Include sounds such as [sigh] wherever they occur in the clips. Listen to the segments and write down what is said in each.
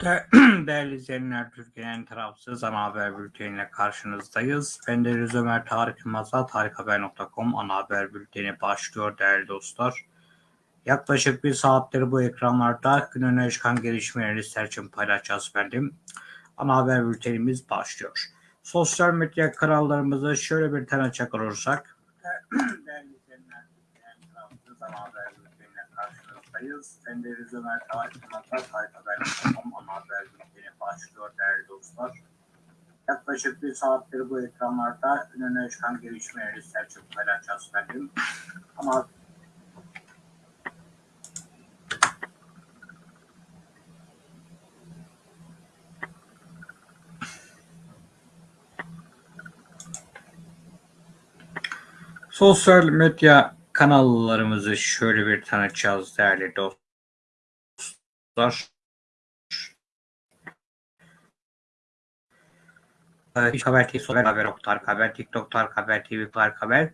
De- [clears throat] Değerli izleyenler, Türkiye'nin tarafsız ana haber bülteniyle karşınızdayız. Ben de Rüz Ömer Tarık Yılmaz'la tarikhaber.com ana haber bülteni başlıyor değerli dostlar. Yaklaşık bir saattir bu ekranlarda günün öne çıkan gelişmeleri sizler için paylaşacağız efendim. Ana haber bültenimiz başlıyor. Sosyal medya kanallarımızı şöyle bir tanıcak olursak. [clears throat] Değerli izleyenler, Türkiye'nin tarafsız ana haber de Rüz Ömer Tarık Yılmaz'la tarikhaber.com ana haber bülteni başlıyor değerli dostlar. Yaklaşık bir saattir bu ekranlarda gün öne çıkan gelişmeleri için paylaşacağız efendim. Ama Sosyal medya kanallarımızı şöyle bir tanıtacağız değerli dostlar. İş Haber TV, Sosyal Haber, Tarık Haber, TikTok Tarık Haber, TV Tarık Haber,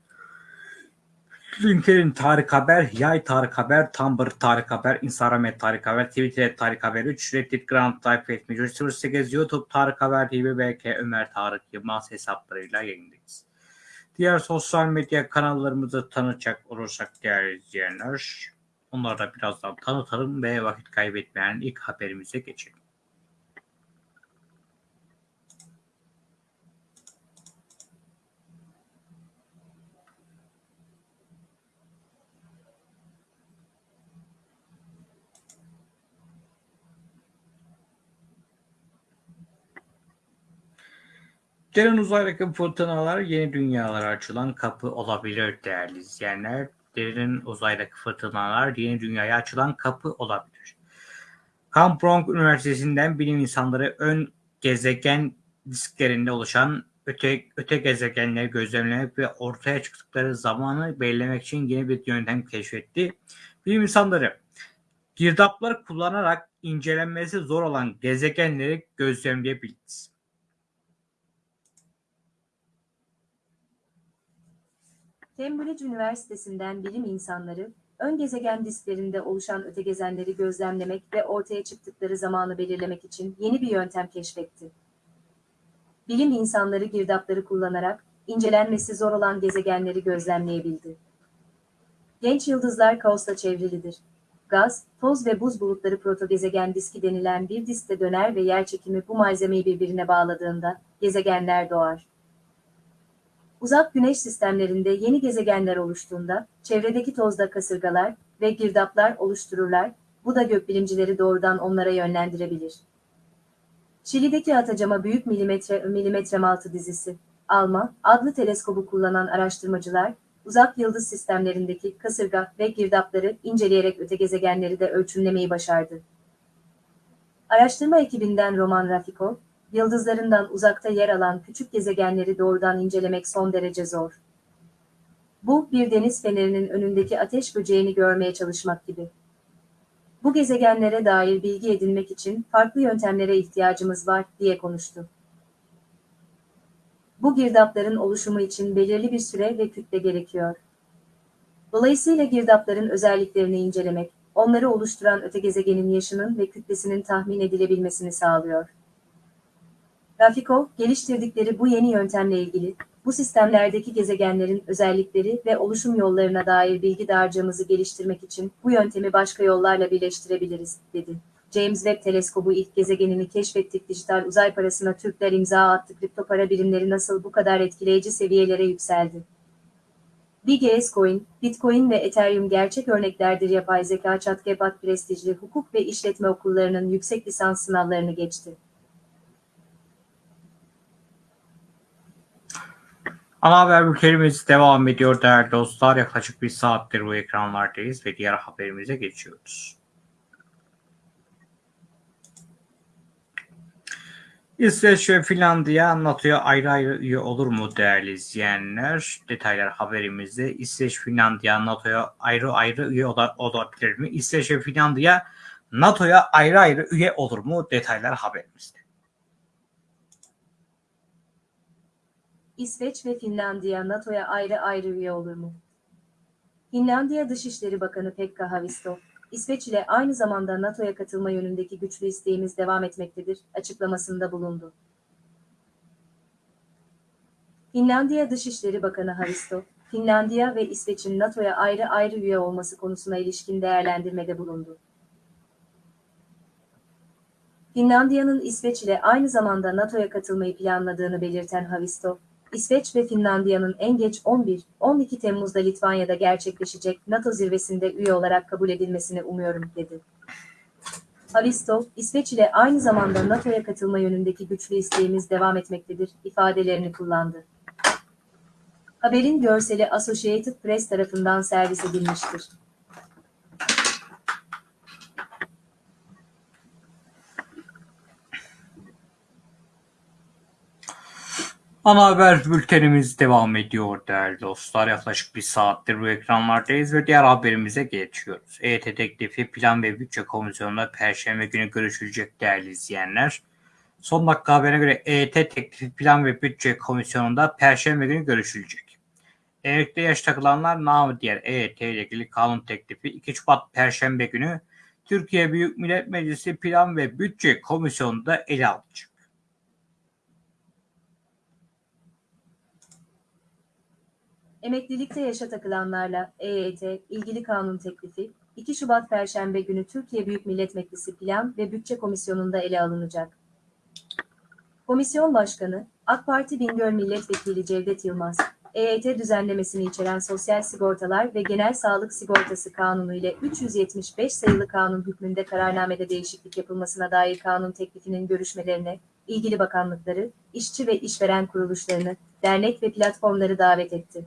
LinkedIn Tarık Haber, Yay Tarık Haber, Tumblr Tarık Haber, Instagram Tarık Haber, Twitter Tarık Haber 3, Reddit Grand Type Etmeci 08, YouTube Tarık Haber TV, BK Ömer Tarık Yılmaz hesaplarıyla yayındayız. Diğer sosyal medya kanallarımızı tanıtacak olursak değerli izleyenler, onları da birazdan tanıtalım ve vakit kaybetmeyen ilk haberimize geçelim. Derin uzaydaki fırtınalar yeni dünyalara açılan kapı olabilir değerli izleyenler. Derin uzaydaki fırtınalar yeni dünyaya açılan kapı olabilir. Kampong Üniversitesi'nden bilim insanları ön gezegen disklerinde oluşan öte, öte gezegenleri gözlemlemek ve ortaya çıktıkları zamanı belirlemek için yeni bir yöntem keşfetti. Bilim insanları girdapları kullanarak incelenmesi zor olan gezegenleri gözlemleyebildi. Cambridge Üniversitesi'nden bilim insanları, ön gezegen disklerinde oluşan ötegezenleri gözlemlemek ve ortaya çıktıkları zamanı belirlemek için yeni bir yöntem keşfetti. Bilim insanları girdapları kullanarak, incelenmesi zor olan gezegenleri gözlemleyebildi. Genç yıldızlar kaosla çevrilidir. Gaz, toz ve buz bulutları protogezegen diski denilen bir diskte döner ve yerçekimi bu malzemeyi birbirine bağladığında gezegenler doğar. Uzak güneş sistemlerinde yeni gezegenler oluştuğunda, çevredeki tozda kasırgalar ve girdaplar oluştururlar, bu da gökbilimcileri doğrudan onlara yönlendirebilir. Şili'deki Atacama Büyük Milimetre Milimetrem Altı dizisi, ALMA adlı teleskobu kullanan araştırmacılar, uzak yıldız sistemlerindeki kasırga ve girdapları inceleyerek öte gezegenleri de ölçümlemeyi başardı. Araştırma ekibinden Roman Rafiko, yıldızlarından uzakta yer alan küçük gezegenleri doğrudan incelemek son derece zor. Bu, bir deniz fenerinin önündeki ateş böceğini görmeye çalışmak gibi. Bu gezegenlere dair bilgi edinmek için farklı yöntemlere ihtiyacımız var, diye konuştu. Bu girdapların oluşumu için belirli bir süre ve kütle gerekiyor. Dolayısıyla girdapların özelliklerini incelemek, onları oluşturan öte gezegenin yaşının ve kütlesinin tahmin edilebilmesini sağlıyor. Rafiko, geliştirdikleri bu yeni yöntemle ilgili, bu sistemlerdeki gezegenlerin özellikleri ve oluşum yollarına dair bilgi dağarcığımızı geliştirmek için bu yöntemi başka yollarla birleştirebiliriz, dedi. James Webb Teleskobu ilk gezegenini keşfettik dijital uzay parasına Türkler imza attı kripto para birimleri nasıl bu kadar etkileyici seviyelere yükseldi? BGS Coin, Bitcoin ve Ethereum gerçek örneklerdir yapay zeka ChatGPT prestijli hukuk ve işletme okullarının yüksek lisans sınavlarını geçti. Ana haber bültenimiz devam ediyor değerli dostlar. Yaklaşık bir saattir bu ekranlardayız ve diğer haberimize geçiyoruz. İsveç ve Finlandiya NATO'ya ayrı ayrı üye olur mu değerli izleyenler? Detaylar haberimizde. İsveç, Finlandiya NATO'ya ayrı ayrı üye ola- olabilir mi? İsveç ve Finlandiya NATO'ya ayrı ayrı üye olur mu? Detaylar haberimizde. İsveç ve Finlandiya NATO'ya ayrı ayrı üye olur mu? Finlandiya Dışişleri Bakanı Pekka Haavisto, İsveç ile aynı zamanda NATO'ya katılma yönündeki güçlü isteğimiz devam etmektedir, açıklamasında bulundu. Finlandiya Dışişleri Bakanı Haristo, Finlandiya ve İsveç'in NATO'ya ayrı ayrı üye olması konusuna ilişkin değerlendirmede bulundu. Finlandiya'nın İsveç ile aynı zamanda NATO'ya katılmayı planladığını belirten Havisto, İsveç ve Finlandiya'nın en geç 11-12 Temmuz'da Litvanya'da gerçekleşecek NATO zirvesinde üye olarak kabul edilmesini umuyorum, dedi. Havisto, İsveç ile aynı zamanda NATO'ya katılma yönündeki güçlü isteğimiz devam etmektedir, ifadelerini kullandı. Haberin görseli Associated Press tarafından servis edilmiştir. Ana haber bültenimiz devam ediyor değerli dostlar. Yaklaşık bir saattir bu ekranlardayız ve diğer haberimize geçiyoruz. EYT teklifi Plan ve Bütçe Komisyonu'nda Perşembe günü görüşülecek değerli izleyenler. Son dakika haberine göre EYT teklifi Plan ve Bütçe Komisyonu'nda Perşembe günü görüşülecek. Emekli yaş takılanlar namı diğer EYT ile ilgili kanun teklifi 2 Şubat Perşembe günü Türkiye Büyük Millet Meclisi Plan ve Bütçe Komisyonu'nda ele alınacak. Emeklilikte yaşa takılanlarla EYT ilgili kanun teklifi 2 Şubat Perşembe günü Türkiye Büyük Millet Meclisi Plan ve Bütçe Komisyonu'nda ele alınacak. Komisyon Başkanı, AK Parti Bingöl Milletvekili Cevdet Yılmaz, EYT düzenlemesini içeren Sosyal Sigortalar ve Genel Sağlık Sigortası Kanunu ile 375 sayılı kanun hükmünde kararnamede değişiklik yapılmasına dair kanun teklifinin görüşmelerine, ilgili bakanlıkları, işçi ve işveren kuruluşlarını, dernek ve platformları davet etti.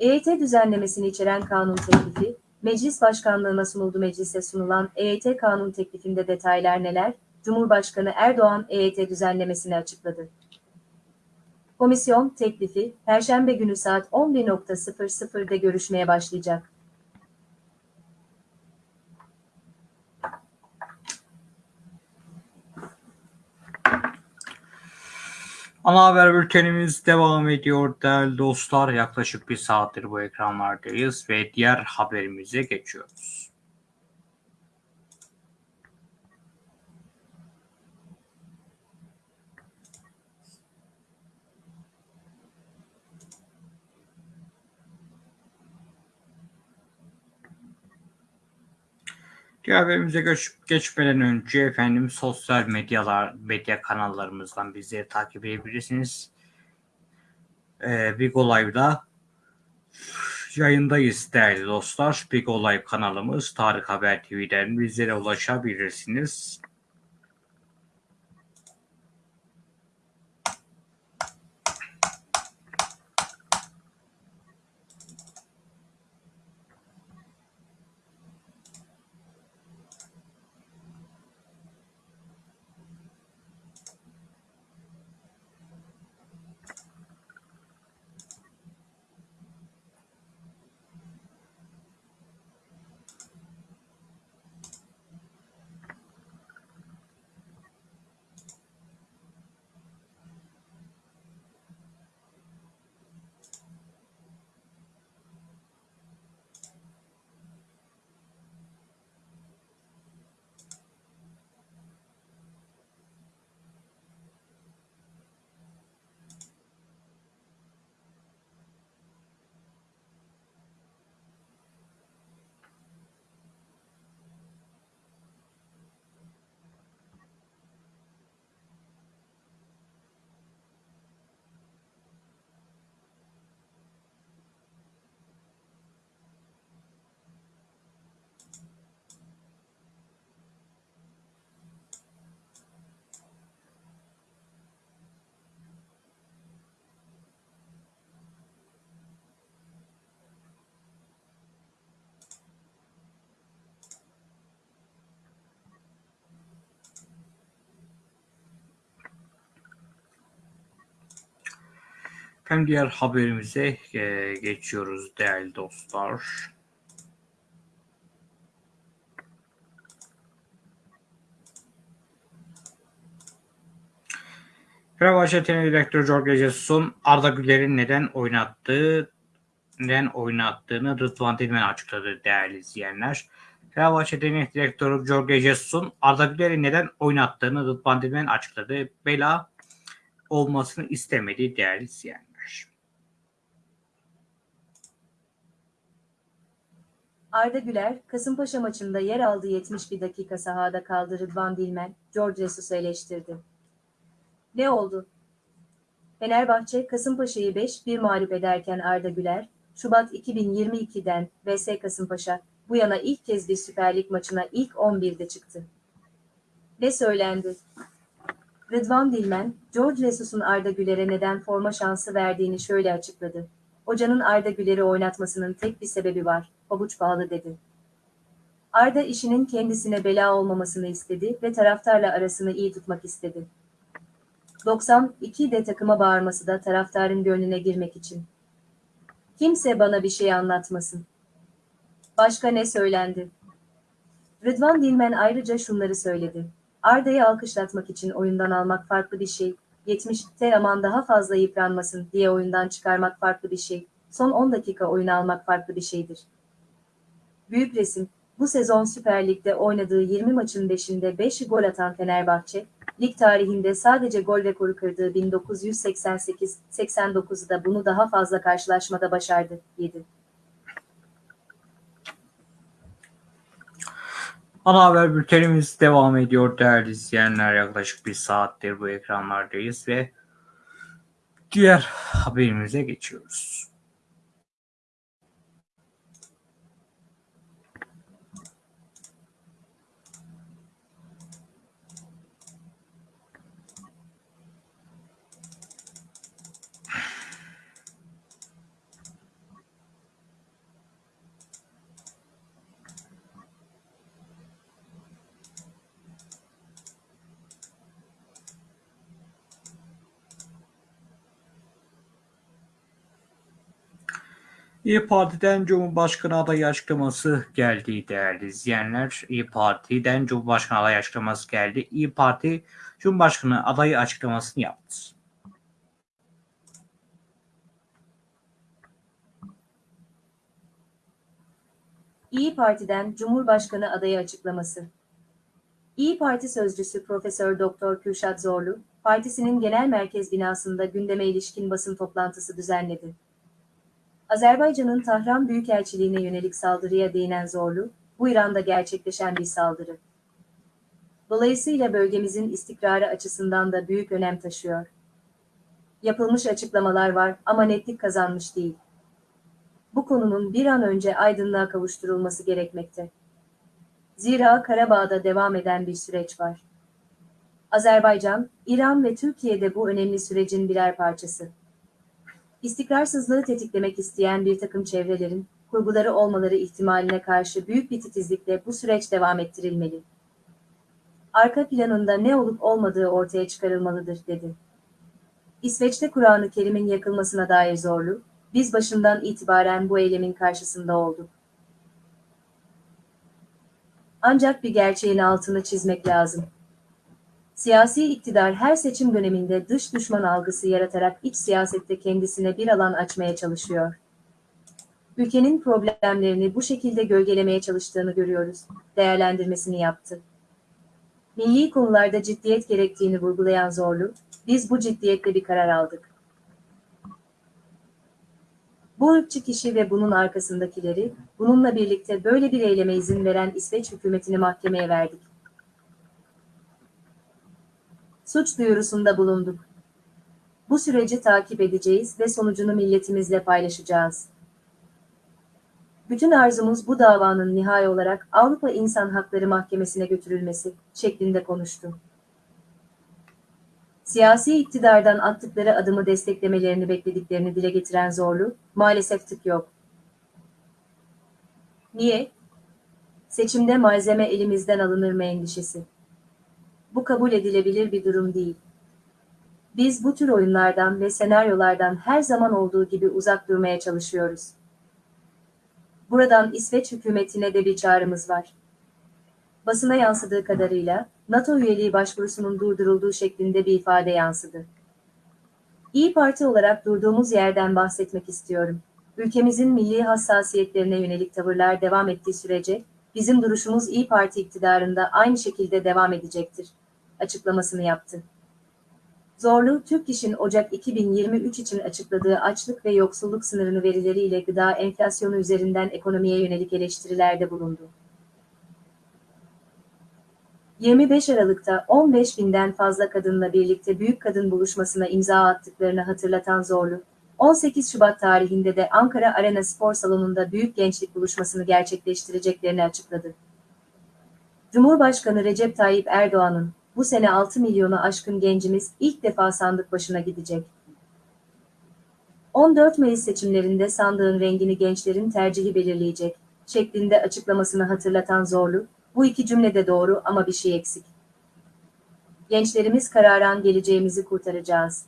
EYT düzenlemesini içeren kanun teklifi, Meclis Başkanlığına sunuldu meclise sunulan EYT kanun teklifinde detaylar neler? Cumhurbaşkanı Erdoğan EYT düzenlemesini açıkladı. Komisyon teklifi Perşembe günü saat 11.00'da görüşmeye başlayacak. Ana haber bültenimiz devam ediyor değerli dostlar. Yaklaşık bir saattir bu ekranlardayız ve diğer haberimize geçiyoruz. Diğer haberimize geç, geçmeden önce efendim sosyal medyalar, medya kanallarımızdan bizleri takip edebilirsiniz. Ee, Big Live'da yayındayız değerli dostlar. Big Live kanalımız Tarık Haber TV'den bizlere ulaşabilirsiniz. Hem diğer haberimize e, geçiyoruz değerli dostlar. Fenerbahçe Teknik Direktörü Jorge Jesus'un Arda Güler'in neden oynattığı neden oynattığını Rıdvan Dilmen açıkladı değerli izleyenler. Fenerbahçe Teknik Direktörü Jorge Jesus'un Arda Güler'i neden oynattığını Rıdvan Dilmen açıkladı. Bela olmasını istemediği değerli izleyenler. Arda Güler, Kasımpaşa maçında yer aldığı 71 dakika sahada kaldı Rıdvan Dilmen, George Jesus'u eleştirdi. Ne oldu? Fenerbahçe, Kasımpaşa'yı 5-1 mağlup ederken Arda Güler, Şubat 2022'den VS Kasımpaşa, bu yana ilk kez bir Süper Lig maçına ilk 11'de çıktı. Ne söylendi? Rıdvan Dilmen, George Jesus'un Arda Güler'e neden forma şansı verdiğini şöyle açıkladı. Hocanın Arda Güler'i oynatmasının tek bir sebebi var, pabuç bağlı dedi. Arda işinin kendisine bela olmamasını istedi ve taraftarla arasını iyi tutmak istedi. 92'de takıma bağırması da taraftarın gönlüne girmek için. Kimse bana bir şey anlatmasın. Başka ne söylendi? Rıdvan Dilmen ayrıca şunları söyledi. Arda'yı alkışlatmak için oyundan almak farklı bir şey. 70'te aman daha fazla yıpranmasın diye oyundan çıkarmak farklı bir şey. Son 10 dakika oyun almak farklı bir şeydir. Büyük resim. Bu sezon Süper Lig'de oynadığı 20 maçın 5'inde 5 gol atan Fenerbahçe, lig tarihinde sadece gol rekoru kırdığı 1988-89'da bunu daha fazla karşılaşmada başardı. 7. Ana haber bültenimiz devam ediyor değerli izleyenler. Yaklaşık bir saattir bu ekranlardayız ve diğer haberimize geçiyoruz. İyi Parti'den Cumhurbaşkanı adayı açıklaması geldi değerli izleyenler. İyi Parti'den Cumhurbaşkanı adayı açıklaması geldi. İyi Parti Cumhurbaşkanı adayı açıklamasını yaptı. İyi Parti'den Cumhurbaşkanı adayı açıklaması. İyi Parti sözcüsü Profesör Doktor Kürşat Zorlu, partisinin genel merkez binasında gündeme ilişkin basın toplantısı düzenledi. Azerbaycan'ın Tahran Büyükelçiliğine yönelik saldırıya değinen Zorlu, bu İran'da gerçekleşen bir saldırı. Dolayısıyla bölgemizin istikrarı açısından da büyük önem taşıyor. Yapılmış açıklamalar var ama netlik kazanmış değil. Bu konunun bir an önce aydınlığa kavuşturulması gerekmekte. Zira Karabağ'da devam eden bir süreç var. Azerbaycan, İran ve Türkiye'de bu önemli sürecin birer parçası. İstikrarsızlığı tetiklemek isteyen bir takım çevrelerin, kurguları olmaları ihtimaline karşı büyük bir titizlikle bu süreç devam ettirilmeli. Arka planında ne olup olmadığı ortaya çıkarılmalıdır, dedi. İsveç'te Kur'an-ı Kerim'in yakılmasına dair zorlu, biz başından itibaren bu eylemin karşısında olduk. Ancak bir gerçeğin altını çizmek lazım. Siyasi iktidar her seçim döneminde dış düşman algısı yaratarak iç siyasette kendisine bir alan açmaya çalışıyor. Ülkenin problemlerini bu şekilde gölgelemeye çalıştığını görüyoruz, değerlendirmesini yaptı. Milli konularda ciddiyet gerektiğini vurgulayan Zorlu, biz bu ciddiyetle bir karar aldık. Bu ırkçı kişi ve bunun arkasındakileri, bununla birlikte böyle bir eyleme izin veren İsveç hükümetini mahkemeye verdik. Suç duyurusunda bulunduk. Bu süreci takip edeceğiz ve sonucunu milletimizle paylaşacağız. Bütün arzumuz bu davanın nihai olarak Avrupa İnsan Hakları Mahkemesi'ne götürülmesi şeklinde konuştu. Siyasi iktidardan attıkları adımı desteklemelerini beklediklerini dile getiren Zorlu, maalesef tık yok. Niye? Seçimde malzeme elimizden alınır mı endişesi. Bu kabul edilebilir bir durum değil. Biz bu tür oyunlardan ve senaryolardan her zaman olduğu gibi uzak durmaya çalışıyoruz. Buradan İsveç hükümetine de bir çağrımız var. Basına yansıdığı kadarıyla NATO üyeliği başvurusunun durdurulduğu şeklinde bir ifade yansıdı. İyi Parti olarak durduğumuz yerden bahsetmek istiyorum. Ülkemizin milli hassasiyetlerine yönelik tavırlar devam ettiği sürece bizim duruşumuz İyi Parti iktidarında aynı şekilde devam edecektir, açıklamasını yaptı. Zorlu, Türk İş'in Ocak 2023 için açıkladığı açlık ve yoksulluk sınırını verileriyle gıda enflasyonu üzerinden ekonomiye yönelik eleştirilerde bulundu. 25 Aralık'ta 15 binden fazla kadınla birlikte Büyük Kadın Buluşması'na imza attıklarını hatırlatan Zorlu, 18 Şubat tarihinde de Ankara Arena Spor Salonu'nda Büyük Gençlik Buluşması'nı gerçekleştireceklerini açıkladı. Cumhurbaşkanı Recep Tayyip Erdoğan'ın bu sene 6 milyonu aşkın gencimiz ilk defa sandık başına gidecek. 14 Mayıs seçimlerinde sandığın rengini gençlerin tercihi belirleyecek şeklinde açıklamasını hatırlatan Zorlu, bu iki cümle de doğru ama bir şey eksik. Gençlerimiz kararan geleceğimizi kurtaracağız.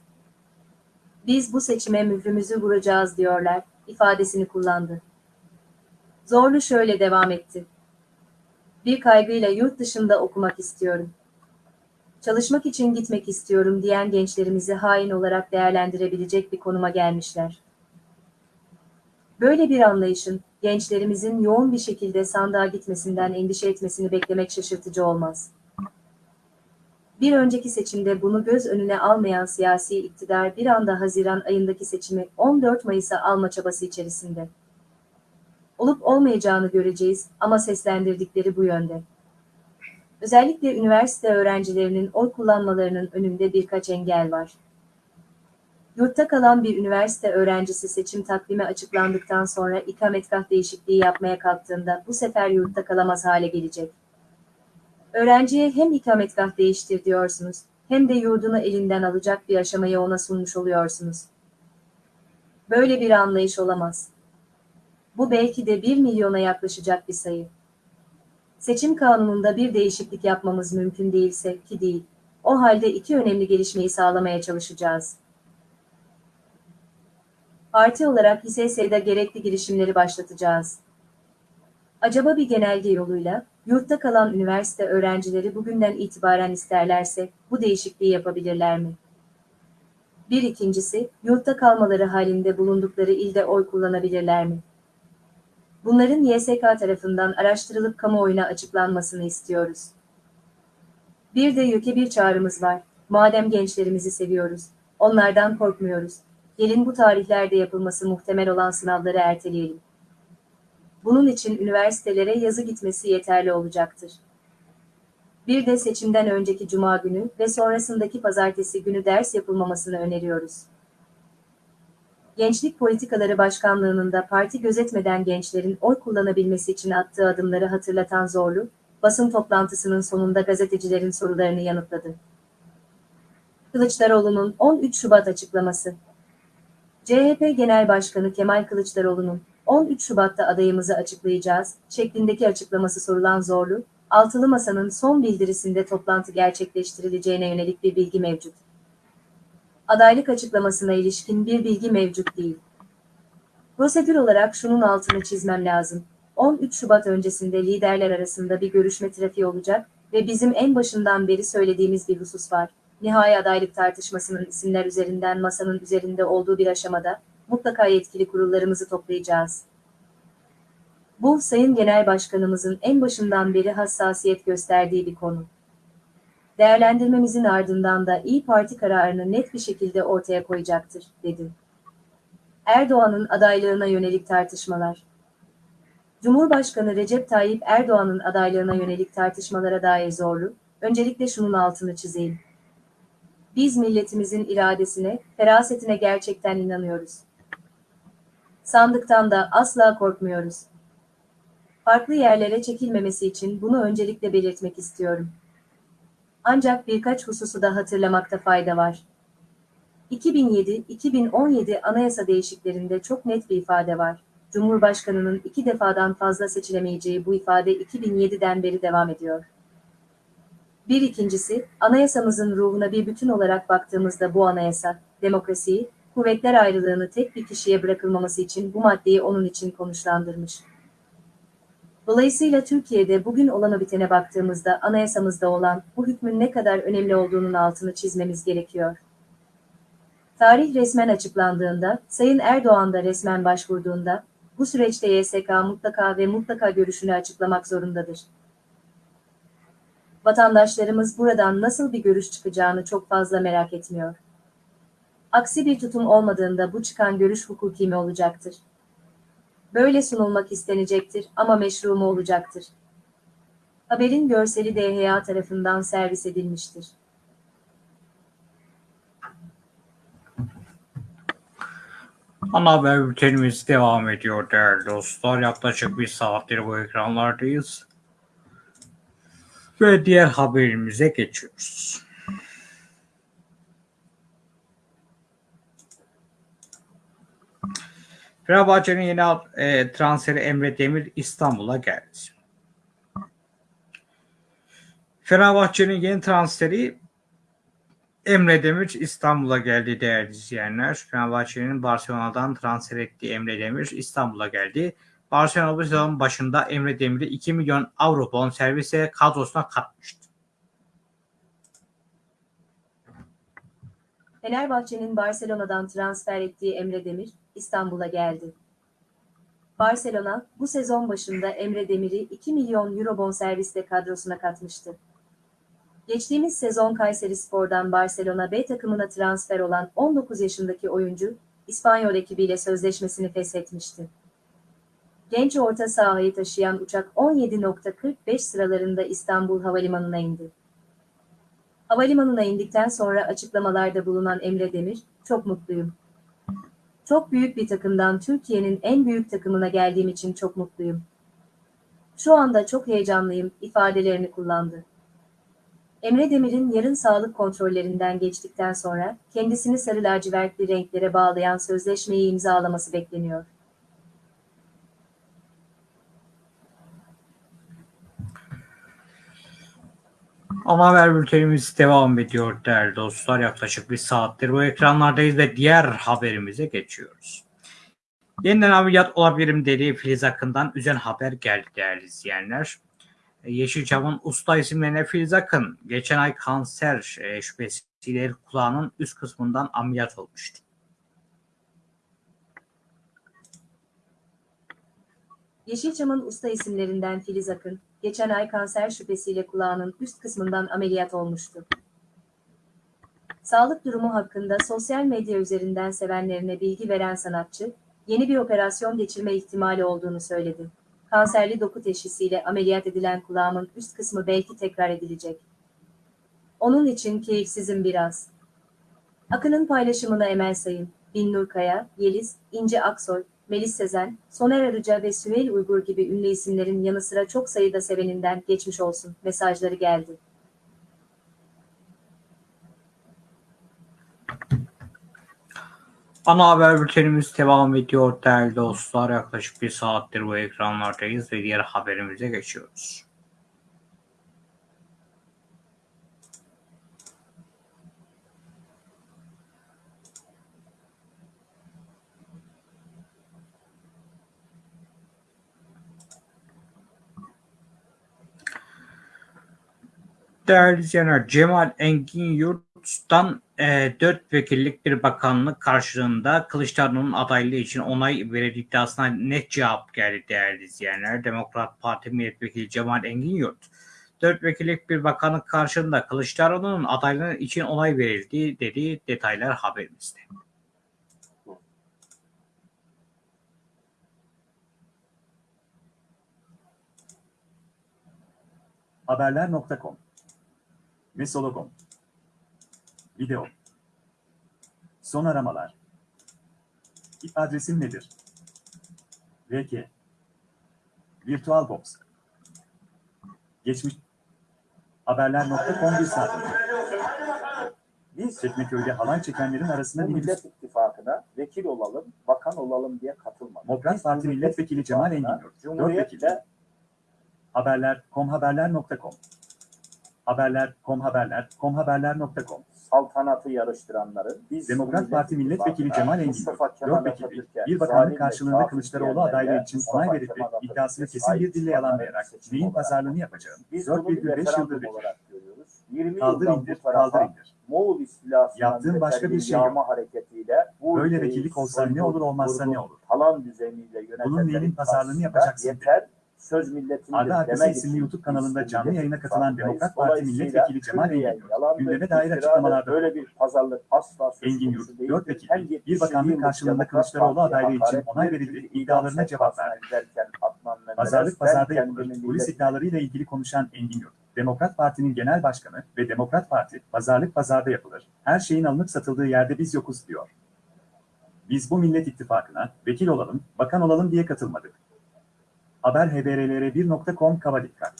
Biz bu seçime mührümüzü vuracağız diyorlar, ifadesini kullandı. Zorlu şöyle devam etti. Bir kaygıyla yurt dışında okumak istiyorum. Çalışmak için gitmek istiyorum diyen gençlerimizi hain olarak değerlendirebilecek bir konuma gelmişler. Böyle bir anlayışın, gençlerimizin yoğun bir şekilde sandığa gitmesinden endişe etmesini beklemek şaşırtıcı olmaz. Bir önceki seçimde bunu göz önüne almayan siyasi iktidar bir anda Haziran ayındaki seçimi 14 Mayıs'a alma çabası içerisinde. Olup olmayacağını göreceğiz ama seslendirdikleri bu yönde. Özellikle üniversite öğrencilerinin oy kullanmalarının önünde birkaç engel var. Yurtta kalan bir üniversite öğrencisi seçim takvimi açıklandıktan sonra ikametgah değişikliği yapmaya kalktığında bu sefer yurtta kalamaz hale gelecek. Öğrenciye hem ikametgah değiştir diyorsunuz, hem de yurdunu elinden alacak bir aşamayı ona sunmuş oluyorsunuz. Böyle bir anlayış olamaz. Bu belki de bir milyona yaklaşacak bir sayı. Seçim kanununda bir değişiklik yapmamız mümkün değilse ki değil, o halde iki önemli gelişmeyi sağlamaya çalışacağız. Parti olarak HİSES'de gerekli girişimleri başlatacağız. Acaba bir genelge yoluyla, yurtta kalan üniversite öğrencileri bugünden itibaren isterlerse, bu değişikliği yapabilirler mi? Bir ikincisi, yurtta kalmaları halinde bulundukları ilde oy kullanabilirler mi? Bunların YSK tarafından araştırılıp kamuoyuna açıklanmasını istiyoruz. Bir de YÖK'e bir çağrımız var. Madem gençlerimizi seviyoruz, onlardan korkmuyoruz. Gelin bu tarihlerde yapılması muhtemel olan sınavları erteleyelim. Bunun için üniversitelere yazı gitmesi yeterli olacaktır. Bir de seçimden önceki cuma günü ve sonrasındaki pazartesi günü ders yapılmamasını öneriyoruz. Gençlik Politikaları Başkanlığı'nın da parti gözetmeden gençlerin oy kullanabilmesi için attığı adımları hatırlatan Zorlu, basın toplantısının sonunda gazetecilerin sorularını yanıtladı. Kılıçdaroğlu'nun 13 Şubat açıklaması CHP Genel Başkanı Kemal Kılıçdaroğlu'nun 13 Şubat'ta adayımızı açıklayacağız şeklindeki açıklaması sorulan Zorlu, Altılı Masa'nın son bildirisinde toplantı gerçekleştirileceğine yönelik bir bilgi mevcut adaylık açıklamasına ilişkin bir bilgi mevcut değil. Prosedür olarak şunun altını çizmem lazım. 13 Şubat öncesinde liderler arasında bir görüşme trafiği olacak ve bizim en başından beri söylediğimiz bir husus var. Nihai adaylık tartışmasının isimler üzerinden masanın üzerinde olduğu bir aşamada mutlaka yetkili kurullarımızı toplayacağız. Bu Sayın Genel Başkanımızın en başından beri hassasiyet gösterdiği bir konu. Değerlendirmemizin ardından da İyi Parti kararını net bir şekilde ortaya koyacaktır, dedi. Erdoğan'ın adaylığına yönelik tartışmalar. Cumhurbaşkanı Recep Tayyip Erdoğan'ın adaylığına yönelik tartışmalara dair zorlu, öncelikle şunun altını çizeyim. Biz milletimizin iradesine, ferasetine gerçekten inanıyoruz. Sandıktan da asla korkmuyoruz. Farklı yerlere çekilmemesi için bunu öncelikle belirtmek istiyorum. Ancak birkaç hususu da hatırlamakta fayda var. 2007-2017 anayasa değişiklerinde çok net bir ifade var. Cumhurbaşkanının iki defadan fazla seçilemeyeceği bu ifade 2007'den beri devam ediyor. Bir ikincisi, anayasamızın ruhuna bir bütün olarak baktığımızda bu anayasa, demokrasiyi, kuvvetler ayrılığını tek bir kişiye bırakılmaması için bu maddeyi onun için konuşlandırmış. Dolayısıyla Türkiye'de bugün olana bitene baktığımızda anayasamızda olan bu hükmün ne kadar önemli olduğunun altını çizmemiz gerekiyor. Tarih resmen açıklandığında, Sayın Erdoğan da resmen başvurduğunda, bu süreçte YSK mutlaka ve mutlaka görüşünü açıklamak zorundadır. Vatandaşlarımız buradan nasıl bir görüş çıkacağını çok fazla merak etmiyor. Aksi bir tutum olmadığında bu çıkan görüş hukuki mi olacaktır? Böyle sunulmak istenecektir ama meşru mu olacaktır? Haberin görseli DHA tarafından servis edilmiştir. Ana haber bültenimiz devam ediyor değerli dostlar. Yaklaşık bir saattir bu ekranlardayız. Ve diğer haberimize geçiyoruz. Fenerbahçe'nin yeni e, transferi Emre Demir İstanbul'a geldi. Fenerbahçe'nin yeni transferi Emre Demir İstanbul'a geldi değerli izleyenler. Fenerbahçe'nin Barcelona'dan transfer ettiği Emre Demir İstanbul'a geldi. Barcelona bu sezon başında Emre Demir'i 2 milyon avro bonservise kadrosuna katmıştı. Fenerbahçe'nin Barcelona'dan transfer ettiği Emre Demir, İstanbul'a geldi. Barcelona, bu sezon başında Emre Demir'i 2 milyon euro bonservisle kadrosuna katmıştı. Geçtiğimiz sezon Kayserispor'dan Barcelona B takımına transfer olan 19 yaşındaki oyuncu, İspanyol ekibiyle sözleşmesini feshetmişti. Genç orta sahayı taşıyan uçak 17.45 sıralarında İstanbul Havalimanı'na indi. Havalimanına indikten sonra açıklamalarda bulunan Emre Demir, çok mutluyum. Çok büyük bir takımdan Türkiye'nin en büyük takımına geldiğim için çok mutluyum. Şu anda çok heyecanlıyım ifadelerini kullandı. Emre Demir'in yarın sağlık kontrollerinden geçtikten sonra kendisini sarı lacivertli renklere bağlayan sözleşmeyi imzalaması bekleniyor. Ana haber bültenimiz devam ediyor değerli dostlar. Yaklaşık bir saattir bu ekranlardayız ve diğer haberimize geçiyoruz. Yeniden ameliyat olabilirim dediği Filiz Akın'dan üzen haber geldi değerli izleyenler. Yeşilçam'ın usta isimlerine Filiz Akın geçen ay kanser e, şüphesiyle kulağının üst kısmından ameliyat olmuştu. Yeşilçam'ın usta isimlerinden Filiz Akın, geçen ay kanser şüphesiyle kulağının üst kısmından ameliyat olmuştu. Sağlık durumu hakkında sosyal medya üzerinden sevenlerine bilgi veren sanatçı, yeni bir operasyon geçirme ihtimali olduğunu söyledi. Kanserli doku teşhisiyle ameliyat edilen kulağımın üst kısmı belki tekrar edilecek. Onun için keyifsizim biraz. Akın'ın paylaşımına Emel Sayın, Binnur Kaya, Yeliz, İnce Aksoy, Melis Sezen, Soner Arıca ve Süheyl Uygur gibi ünlü isimlerin yanı sıra çok sayıda seveninden geçmiş olsun mesajları geldi. Ana haber bültenimiz devam ediyor değerli dostlar. Yaklaşık bir saattir bu ekranlardayız ve diğer haberimize geçiyoruz. Değerli izleyenler, Cemal Engin Yurt'tan e, 4 vekillik bir bakanlık karşılığında Kılıçdaroğlu'nun adaylığı için onay verildiği iddiasına net cevap geldi değerli izleyenler. Demokrat Parti Milletvekili Cemal Engin Yurt, 4 vekillik bir bakanlık karşılığında Kılıçdaroğlu'nun adaylığı için onay verildi dediği detaylar haberimizde. Haberler.com Mesologom Video Son aramalar Adresim nedir? VK VirtualBox Geçmiş Haberler.com bir saat. Biz Çekmeköy'de halay çekenlerin arasında bu Millet İttifakı'na vekil olalım, bakan olalım diye katılmadık. Demokrat Parti Milletvekili Cemal Engin Cumhuriyet'le vekili. Haberler komhaberler.com Haberler komhaberler komhaberler.com saltanatı yarıştıranları, biz Demokrat Parti Millet Milletvekili Cemal Engin Mustafa vekili, bir bakanlık karşılığında Kılıçdaroğlu adaylığı için onay verip iddiasını kesin bir dille yalan çıkanların vererek seçimi neyin pazarlığını yapacağım. Biz bunu bir 4,5 referandum yıldır olarak görüyoruz. 20 Kaldır indir, kaldır indir. Moğol istilasından Yaptığın başka bir şey yağma hareketiyle bu Böyle vekillik olsa ne olur olmazsa ne olur? Talan düzeniyle Bunun neyin pazarlığını yapacaksın? Yeter söz milletindir Arda Arkası isimli YouTube kanalında canlı yayına katılan. Demokrat Parti Milletvekili Cemal Engin gündeme dair açıklamalarda Böyle bir pazarlık asla Engin Yurt, değildir. 4 Ekim, Hem bir 70 bakanlık karşılığında Kılıçdaroğlu adaylığı için onay verildi, iddialarına cevap verdi. Pazarlık pazarda yapılır. Polis iddialarıyla ilgili konuşan Engin Yurt, Demokrat Parti'nin genel başkanı ve Demokrat Parti, pazarlık pazarda yapılır. Her şeyin alınıp satıldığı yerde biz yokuz diyor. Biz bu Millet İttifakı'na vekil olalım, bakan olalım diye katılmadık. Haber haberlere1.com kaba dikkat.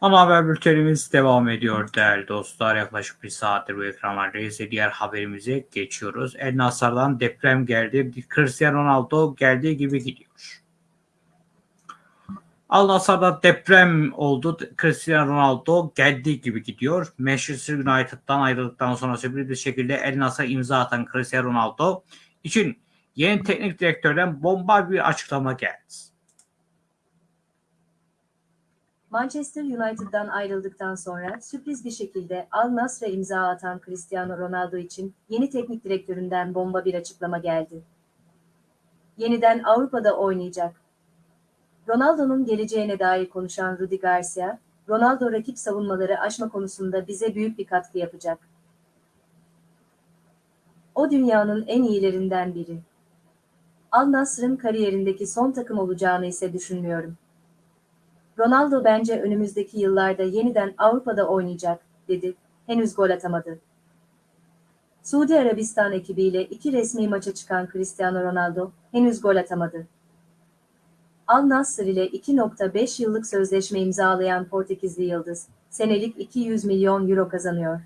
Ana haber bültenimiz devam ediyor değerli dostlar. Yaklaşık bir saattir bu ekranlardayız. Diğer haberimize geçiyoruz. El Nasar'dan deprem geldi. Cristiano Ronaldo geldiği gibi gidiyor. Al Nassr'da deprem oldu. Cristiano Ronaldo geldiği gibi gidiyor. Manchester United'dan ayrıldıktan sonra sürpriz bir şekilde El Nassr'a imza atan Cristiano Ronaldo için yeni teknik direktörden bomba bir açıklama geldi. Manchester United'dan ayrıldıktan sonra sürpriz bir şekilde Al Nassr'a imza atan Cristiano Ronaldo için yeni teknik direktöründen bomba bir açıklama geldi. Yeniden Avrupa'da oynayacak. Ronaldo'nun geleceğine dair konuşan Rudi Garcia, Ronaldo rakip savunmaları aşma konusunda bize büyük bir katkı yapacak. O dünyanın en iyilerinden biri. Al Nassr'ın kariyerindeki son takım olacağını ise düşünmüyorum. Ronaldo bence önümüzdeki yıllarda yeniden Avrupa'da oynayacak, dedi. Henüz gol atamadı. Suudi Arabistan ekibiyle iki resmi maça çıkan Cristiano Ronaldo henüz gol atamadı. Al Nassr ile 2.5 yıllık sözleşme imzalayan Portekizli Yıldız, senelik 200 milyon euro kazanıyor.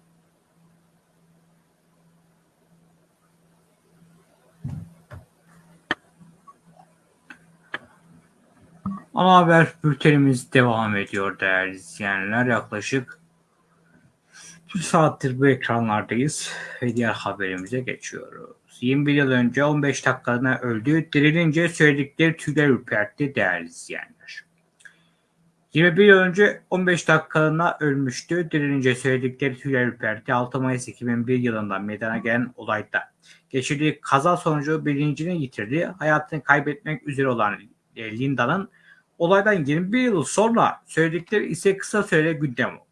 Ana haber bültenimiz devam ediyor değerli izleyenler. Yaklaşık bir saattir bu ekranlardayız ve diğer haberimize geçiyoruz. 21 yıl önce 15 dakikalığına öldü. Dirilince söyledikleri tüyler ürpertti değerli izleyenler. 21 yıl önce 15 dakikalığına ölmüştü. Dirilince söyledikleri tüyler ürpertti. 6 Mayıs 2001 yılında meydana gelen olayda geçirdiği kaza sonucu bilincini yitirdi. Hayatını kaybetmek üzere olan e, Linda'nın Olaydan 21 yıl sonra söyledikleri ise kısa süre gündem oldu.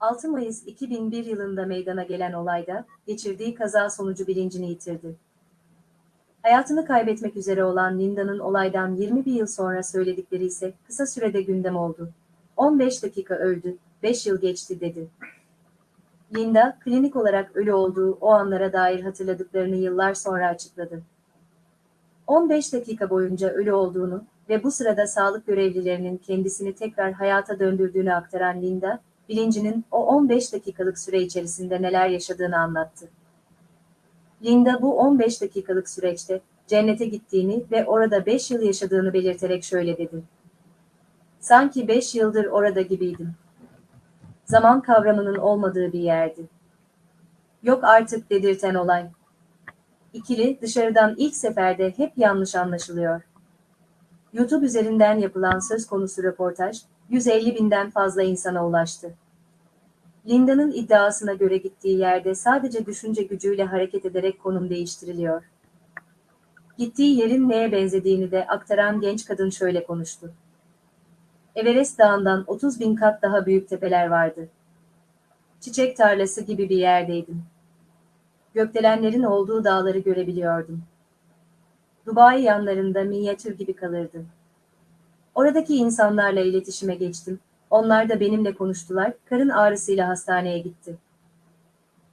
6 Mayıs 2001 yılında meydana gelen olayda geçirdiği kaza sonucu bilincini yitirdi. Hayatını kaybetmek üzere olan Linda'nın olaydan 21 yıl sonra söyledikleri ise kısa sürede gündem oldu. 15 dakika öldü, 5 yıl geçti dedi. Linda, klinik olarak ölü olduğu o anlara dair hatırladıklarını yıllar sonra açıkladı. 15 dakika boyunca ölü olduğunu ve bu sırada sağlık görevlilerinin kendisini tekrar hayata döndürdüğünü aktaran Linda, bilincinin o 15 dakikalık süre içerisinde neler yaşadığını anlattı. Linda bu 15 dakikalık süreçte cennete gittiğini ve orada 5 yıl yaşadığını belirterek şöyle dedi. Sanki 5 yıldır orada gibiydim. Zaman kavramının olmadığı bir yerdi. Yok artık dedirten olay. İkili dışarıdan ilk seferde hep yanlış anlaşılıyor. YouTube üzerinden yapılan söz konusu röportaj, 150 binden fazla insana ulaştı. Linda'nın iddiasına göre gittiği yerde sadece düşünce gücüyle hareket ederek konum değiştiriliyor. Gittiği yerin neye benzediğini de aktaran genç kadın şöyle konuştu. Everest Dağı'ndan 30 bin kat daha büyük tepeler vardı. Çiçek tarlası gibi bir yerdeydim. Gökdelenlerin olduğu dağları görebiliyordum. Dubai yanlarında minyatür gibi kalırdı. Oradaki insanlarla iletişime geçtim. Onlar da benimle konuştular, karın ağrısıyla hastaneye gitti.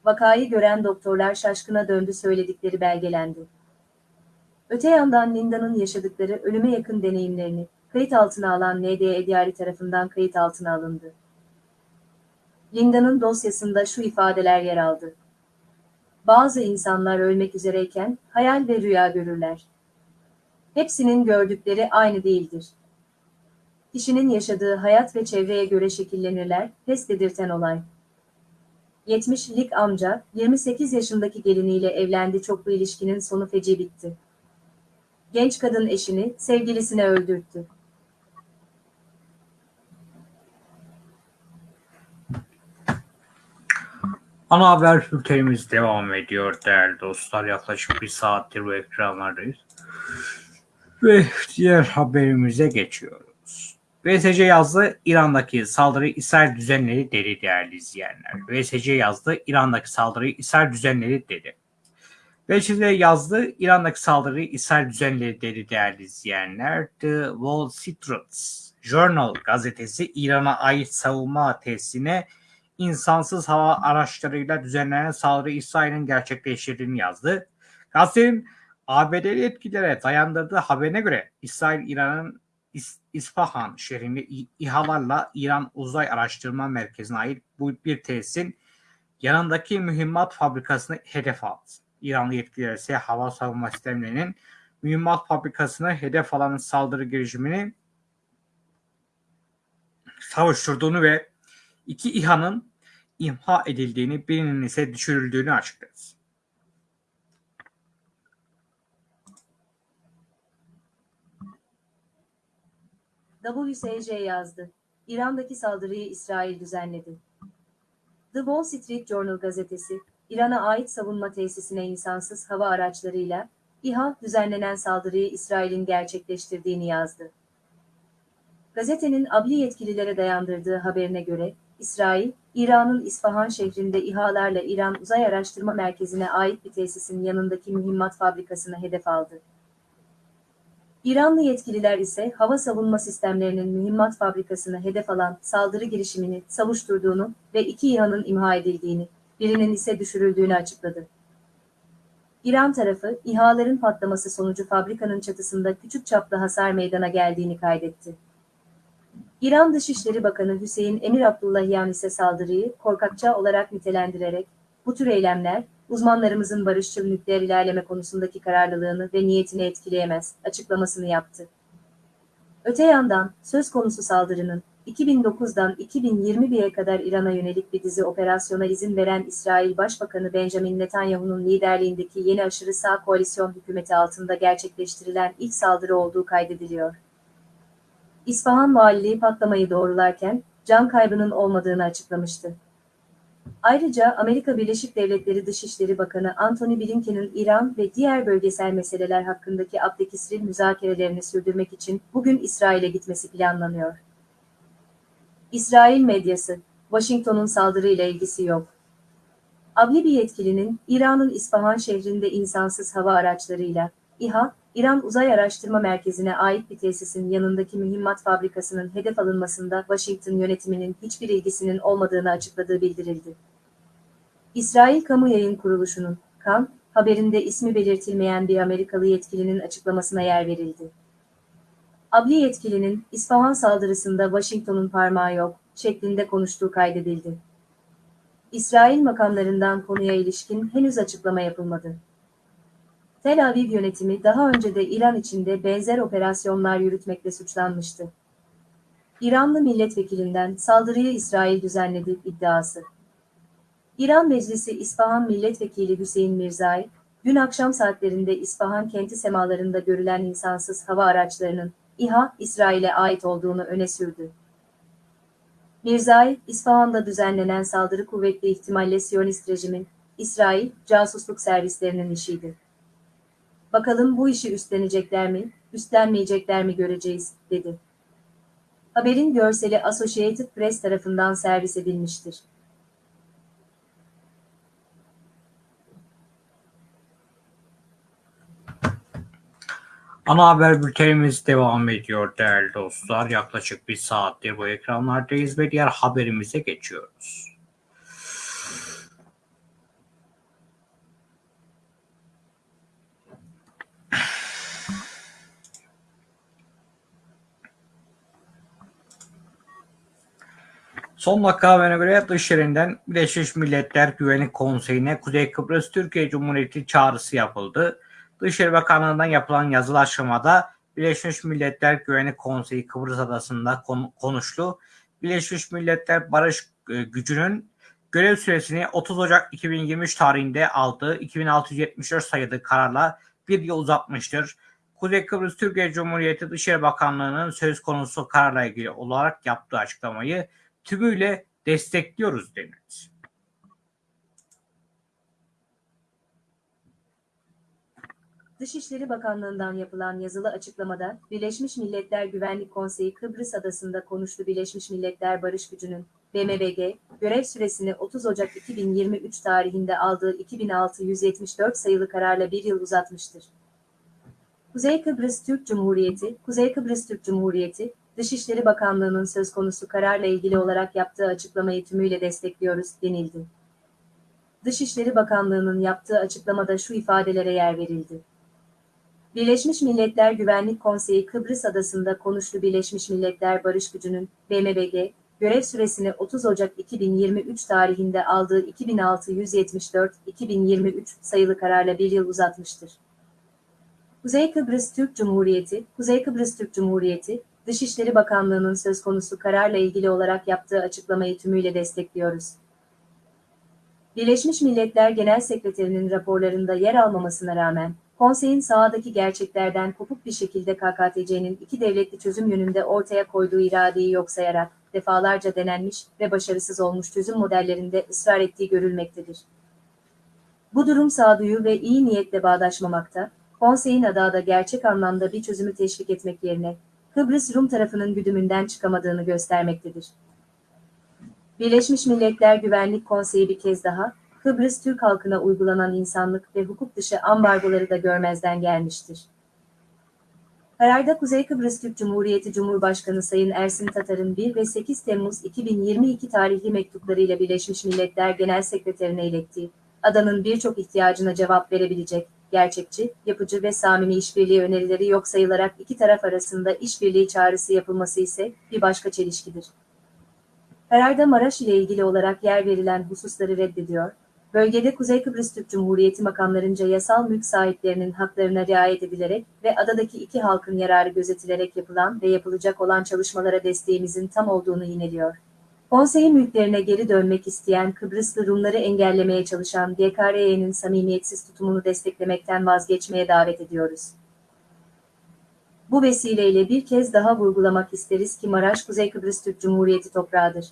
Vakayı gören doktorlar şaşkına döndü söyledikleri belgelendi. Öte yandan Linda'nın yaşadıkları ölüme yakın deneyimlerini kayıt altına alan NDE Diyari tarafından kayıt altına alındı. Linda'nın dosyasında şu ifadeler yer aldı. Bazı insanlar ölmek üzereyken hayal ve rüya görürler. Hepsinin gördükleri aynı değildir. Kişinin yaşadığı hayat ve çevreye göre şekillenirler, pes dedirten olay. 70'lik amca, 28 yaşındaki geliniyle evlendi çoklu ilişkinin sonu feci bitti. Genç kadın eşini, sevgilisine öldürttü. Ana haber bültenimiz devam ediyor değerli dostlar. Yaklaşık bir saattir bu ekranlardayız. Ve diğer haberimize geçiyoruz. VSC yazdı İran'daki saldırıyı İsrail düzenleri dedi değerli izleyenler. VSC yazdı İran'daki saldırıyı İsrail düzenleri dedi. VSC yazdı İran'daki saldırıyı İsrail düzenleri dedi değerli izleyenler. The Wall Street Journal gazetesi İran'a ait savunma tesisine insansız hava araçlarıyla düzenlenen saldırı İsrail'in gerçekleştirdiğini yazdı. Gazetenin ABD'li yetkililere dayandırdığı haberine göre İsrail İran'ın İs- İsfahan şehrinde İHA'larla İran Uzay Araştırma Merkezi'ne ait bu bir tesisin yanındaki mühimmat fabrikasını hedef aldı. İranlı yetkililer ise hava savunma sistemlerinin mühimmat fabrikasını hedef alan saldırı girişimini savuşturduğunu ve iki İHA'nın imha edildiğini, birinin ise düşürüldüğünü açıkladı. WSJ yazdı. İran'daki saldırıyı İsrail düzenledi. The Wall Street Journal gazetesi, İran'a ait savunma tesisine insansız hava araçlarıyla İHA düzenlenen saldırıyı İsrail'in gerçekleştirdiğini yazdı. Gazetenin adli yetkililere dayandırdığı haberine göre, İsrail, İran'ın İsfahan şehrinde İHA'larla İran Uzay Araştırma Merkezi'ne ait bir tesisin yanındaki mühimmat fabrikasına hedef aldı. İranlı yetkililer ise hava savunma sistemlerinin mühimmat fabrikasını hedef alan saldırı girişimini savuşturduğunu ve iki İHA'nın imha edildiğini, birinin ise düşürüldüğünü açıkladı. İran tarafı, İHA'ların patlaması sonucu fabrikanın çatısında küçük çaplı hasar meydana geldiğini kaydetti. İran Dışişleri Bakanı Hüseyin Emir Abdullahian ise saldırıyı korkakça olarak nitelendirerek, bu tür eylemler, uzmanlarımızın barışçıl nükleer ilerleme konusundaki kararlılığını ve niyetini etkileyemez, açıklamasını yaptı. Öte yandan, söz konusu saldırının, 2009'dan 2021'e kadar İran'a yönelik bir dizi operasyona izin veren İsrail Başbakanı Benjamin Netanyahu'nun liderliğindeki yeni aşırı sağ koalisyon hükümeti altında gerçekleştirilen ilk saldırı olduğu kaydediliyor. İsfahan valiliği patlamayı doğrularken, can kaybının olmadığını açıklamıştı. Ayrıca Amerika Birleşik Devletleri Dışişleri Bakanı Antony Blinken'in İran ve diğer bölgesel meseleler hakkındaki Abdekisril müzakerelerini sürdürmek için bugün İsrail'e gitmesi planlanıyor. İsrail medyası, Washington'un saldırıyla ilgisi yok. Adli bir yetkilinin İran'ın İsfahan şehrinde insansız hava araçlarıyla İHA, İran Uzay Araştırma Merkezi'ne ait bir tesisin yanındaki mühimmat fabrikasının hedef alınmasında Washington yönetiminin hiçbir ilgisinin olmadığını açıkladığı bildirildi. İsrail Kamu Yayın Kuruluşu'nun, KAN, haberinde ismi belirtilmeyen bir Amerikalı yetkilinin açıklamasına yer verildi. Adli yetkilinin, İsfahan saldırısında Washington'un parmağı yok, şeklinde konuştuğu kaydedildi. İsrail makamlarından konuya ilişkin henüz açıklama yapılmadı. Tel Aviv yönetimi daha önce de İran içinde benzer operasyonlar yürütmekle suçlanmıştı. İranlı milletvekilinden saldırıyı İsrail düzenledi iddiası. İran Meclisi İsfahan Milletvekili Hüseyin Mirzai, dün akşam saatlerinde İsfahan kenti semalarında görülen insansız hava araçlarının İHA, İsrail'e ait olduğunu öne sürdü. Mirzai, İsfahan'da düzenlenen saldırı kuvvetli ihtimalle Siyonist rejimin, İsrail, casusluk servislerinin işiydi. Bakalım bu işi üstlenecekler mi, üstlenmeyecekler mi göreceğiz, dedi. Haberin görseli Associated Press tarafından servis edilmiştir. Ana haber bültenimiz devam ediyor değerli dostlar. Yaklaşık bir saattir bu ekranlardayız ve diğer haberimize geçiyoruz. Son dakika haberine göre dışarıdan Birleşmiş Milletler Güvenlik Konseyi'ne Kuzey Kıbrıs Türkiye Cumhuriyeti çağrısı yapıldı. Dışişleri Bakanlığı'ndan yapılan yazılı aşamada Birleşmiş Milletler Güvenlik Konseyi Kıbrıs Adası'nda konuştu. Birleşmiş Milletler Barış Gücü'nün görev süresini 30 Ocak 2023 tarihinde aldığı 2674 sayılı kararla bir yıl uzatmıştır. Kuzey Kıbrıs Türkiye Cumhuriyeti Dışişleri Bakanlığı'nın söz konusu kararla ilgili olarak yaptığı açıklamayı tümüyle destekliyoruz denildi. Dışişleri Bakanlığı'ndan yapılan yazılı açıklamada, Birleşmiş Milletler Güvenlik Konseyi Kıbrıs Adası'nda konuştu Birleşmiş Milletler Barış Gücü'nün, BMBG, görev süresini 30 Ocak 2023 tarihinde aldığı 2674 sayılı kararla bir yıl uzatmıştır. Kuzey Kıbrıs Türk Cumhuriyeti, Kuzey Kıbrıs Türk Cumhuriyeti, Dışişleri Bakanlığı'nın söz konusu kararla ilgili olarak yaptığı açıklamayı tümüyle destekliyoruz, denildi. Dışişleri Bakanlığı'nın yaptığı açıklamada şu ifadelere yer verildi. Birleşmiş Milletler Güvenlik Konseyi Kıbrıs Adası'nda konuştu Birleşmiş Milletler Barış Gücü'nün, BMBG, görev süresini 30 Ocak 2023 tarihinde aldığı 2674-2023 sayılı kararla bir yıl uzatmıştır. Kuzey Kıbrıs Türk Cumhuriyeti, Kuzey Kıbrıs Türk Cumhuriyeti, Dışişleri Bakanlığı'nın söz konusu kararla ilgili olarak yaptığı açıklamayı tümüyle destekliyoruz. Birleşmiş Milletler Genel Sekreterinin raporlarında yer almamasına rağmen, konseyin sahadaki gerçeklerden kopuk bir şekilde KKTC'nin iki devletli çözüm yönünde ortaya koyduğu iradeyi yok sayarak, defalarca denenmiş ve başarısız olmuş çözüm modellerinde ısrar ettiği görülmektedir. Bu durum sağduyu ve iyi niyetle bağdaşmamakta, konseyin adada gerçek anlamda bir çözümü teşvik etmek yerine, Kıbrıs Rum tarafının güdümünden çıkamadığını göstermektedir. Birleşmiş Milletler Güvenlik Konseyi bir kez daha, Kıbrıs Türk halkına uygulanan insanlık ve hukuk dışı ambargoları da görmezden gelmiştir. Kararda Kuzey Kıbrıs Türk Cumhuriyeti Cumhurbaşkanı Sayın Ersin Tatar'ın 1 ve 8 Temmuz 2022 tarihli mektuplarıyla Birleşmiş Milletler Genel Sekreterine ilettiği, adanın birçok ihtiyacına cevap verebilecek, gerçekçi, yapıcı ve samimi işbirliği önerileri yok sayılarak iki taraf arasında işbirliği çağrısı yapılması ise bir başka çelişkidir. Kararda Maraş ile ilgili olarak yer verilen hususları reddediyor, bölgede Kuzey Kıbrıs Türk Cumhuriyeti makamlarınca yasal mülk sahiplerinin haklarına riayet edilerek ve adadaki iki halkın yararı gözetilerek yapılan ve yapılacak olan çalışmalara desteğimizin tam olduğunu yineliyor. Konseyin mülklerine geri dönmek isteyen Kıbrıslı Rumları engellemeye çalışan GKRE'nin samimiyetsiz tutumunu desteklemekten vazgeçmeye davet ediyoruz. Bu vesileyle bir kez daha vurgulamak isteriz ki Maraş Kuzey Kıbrıs Türk Cumhuriyeti toprağıdır.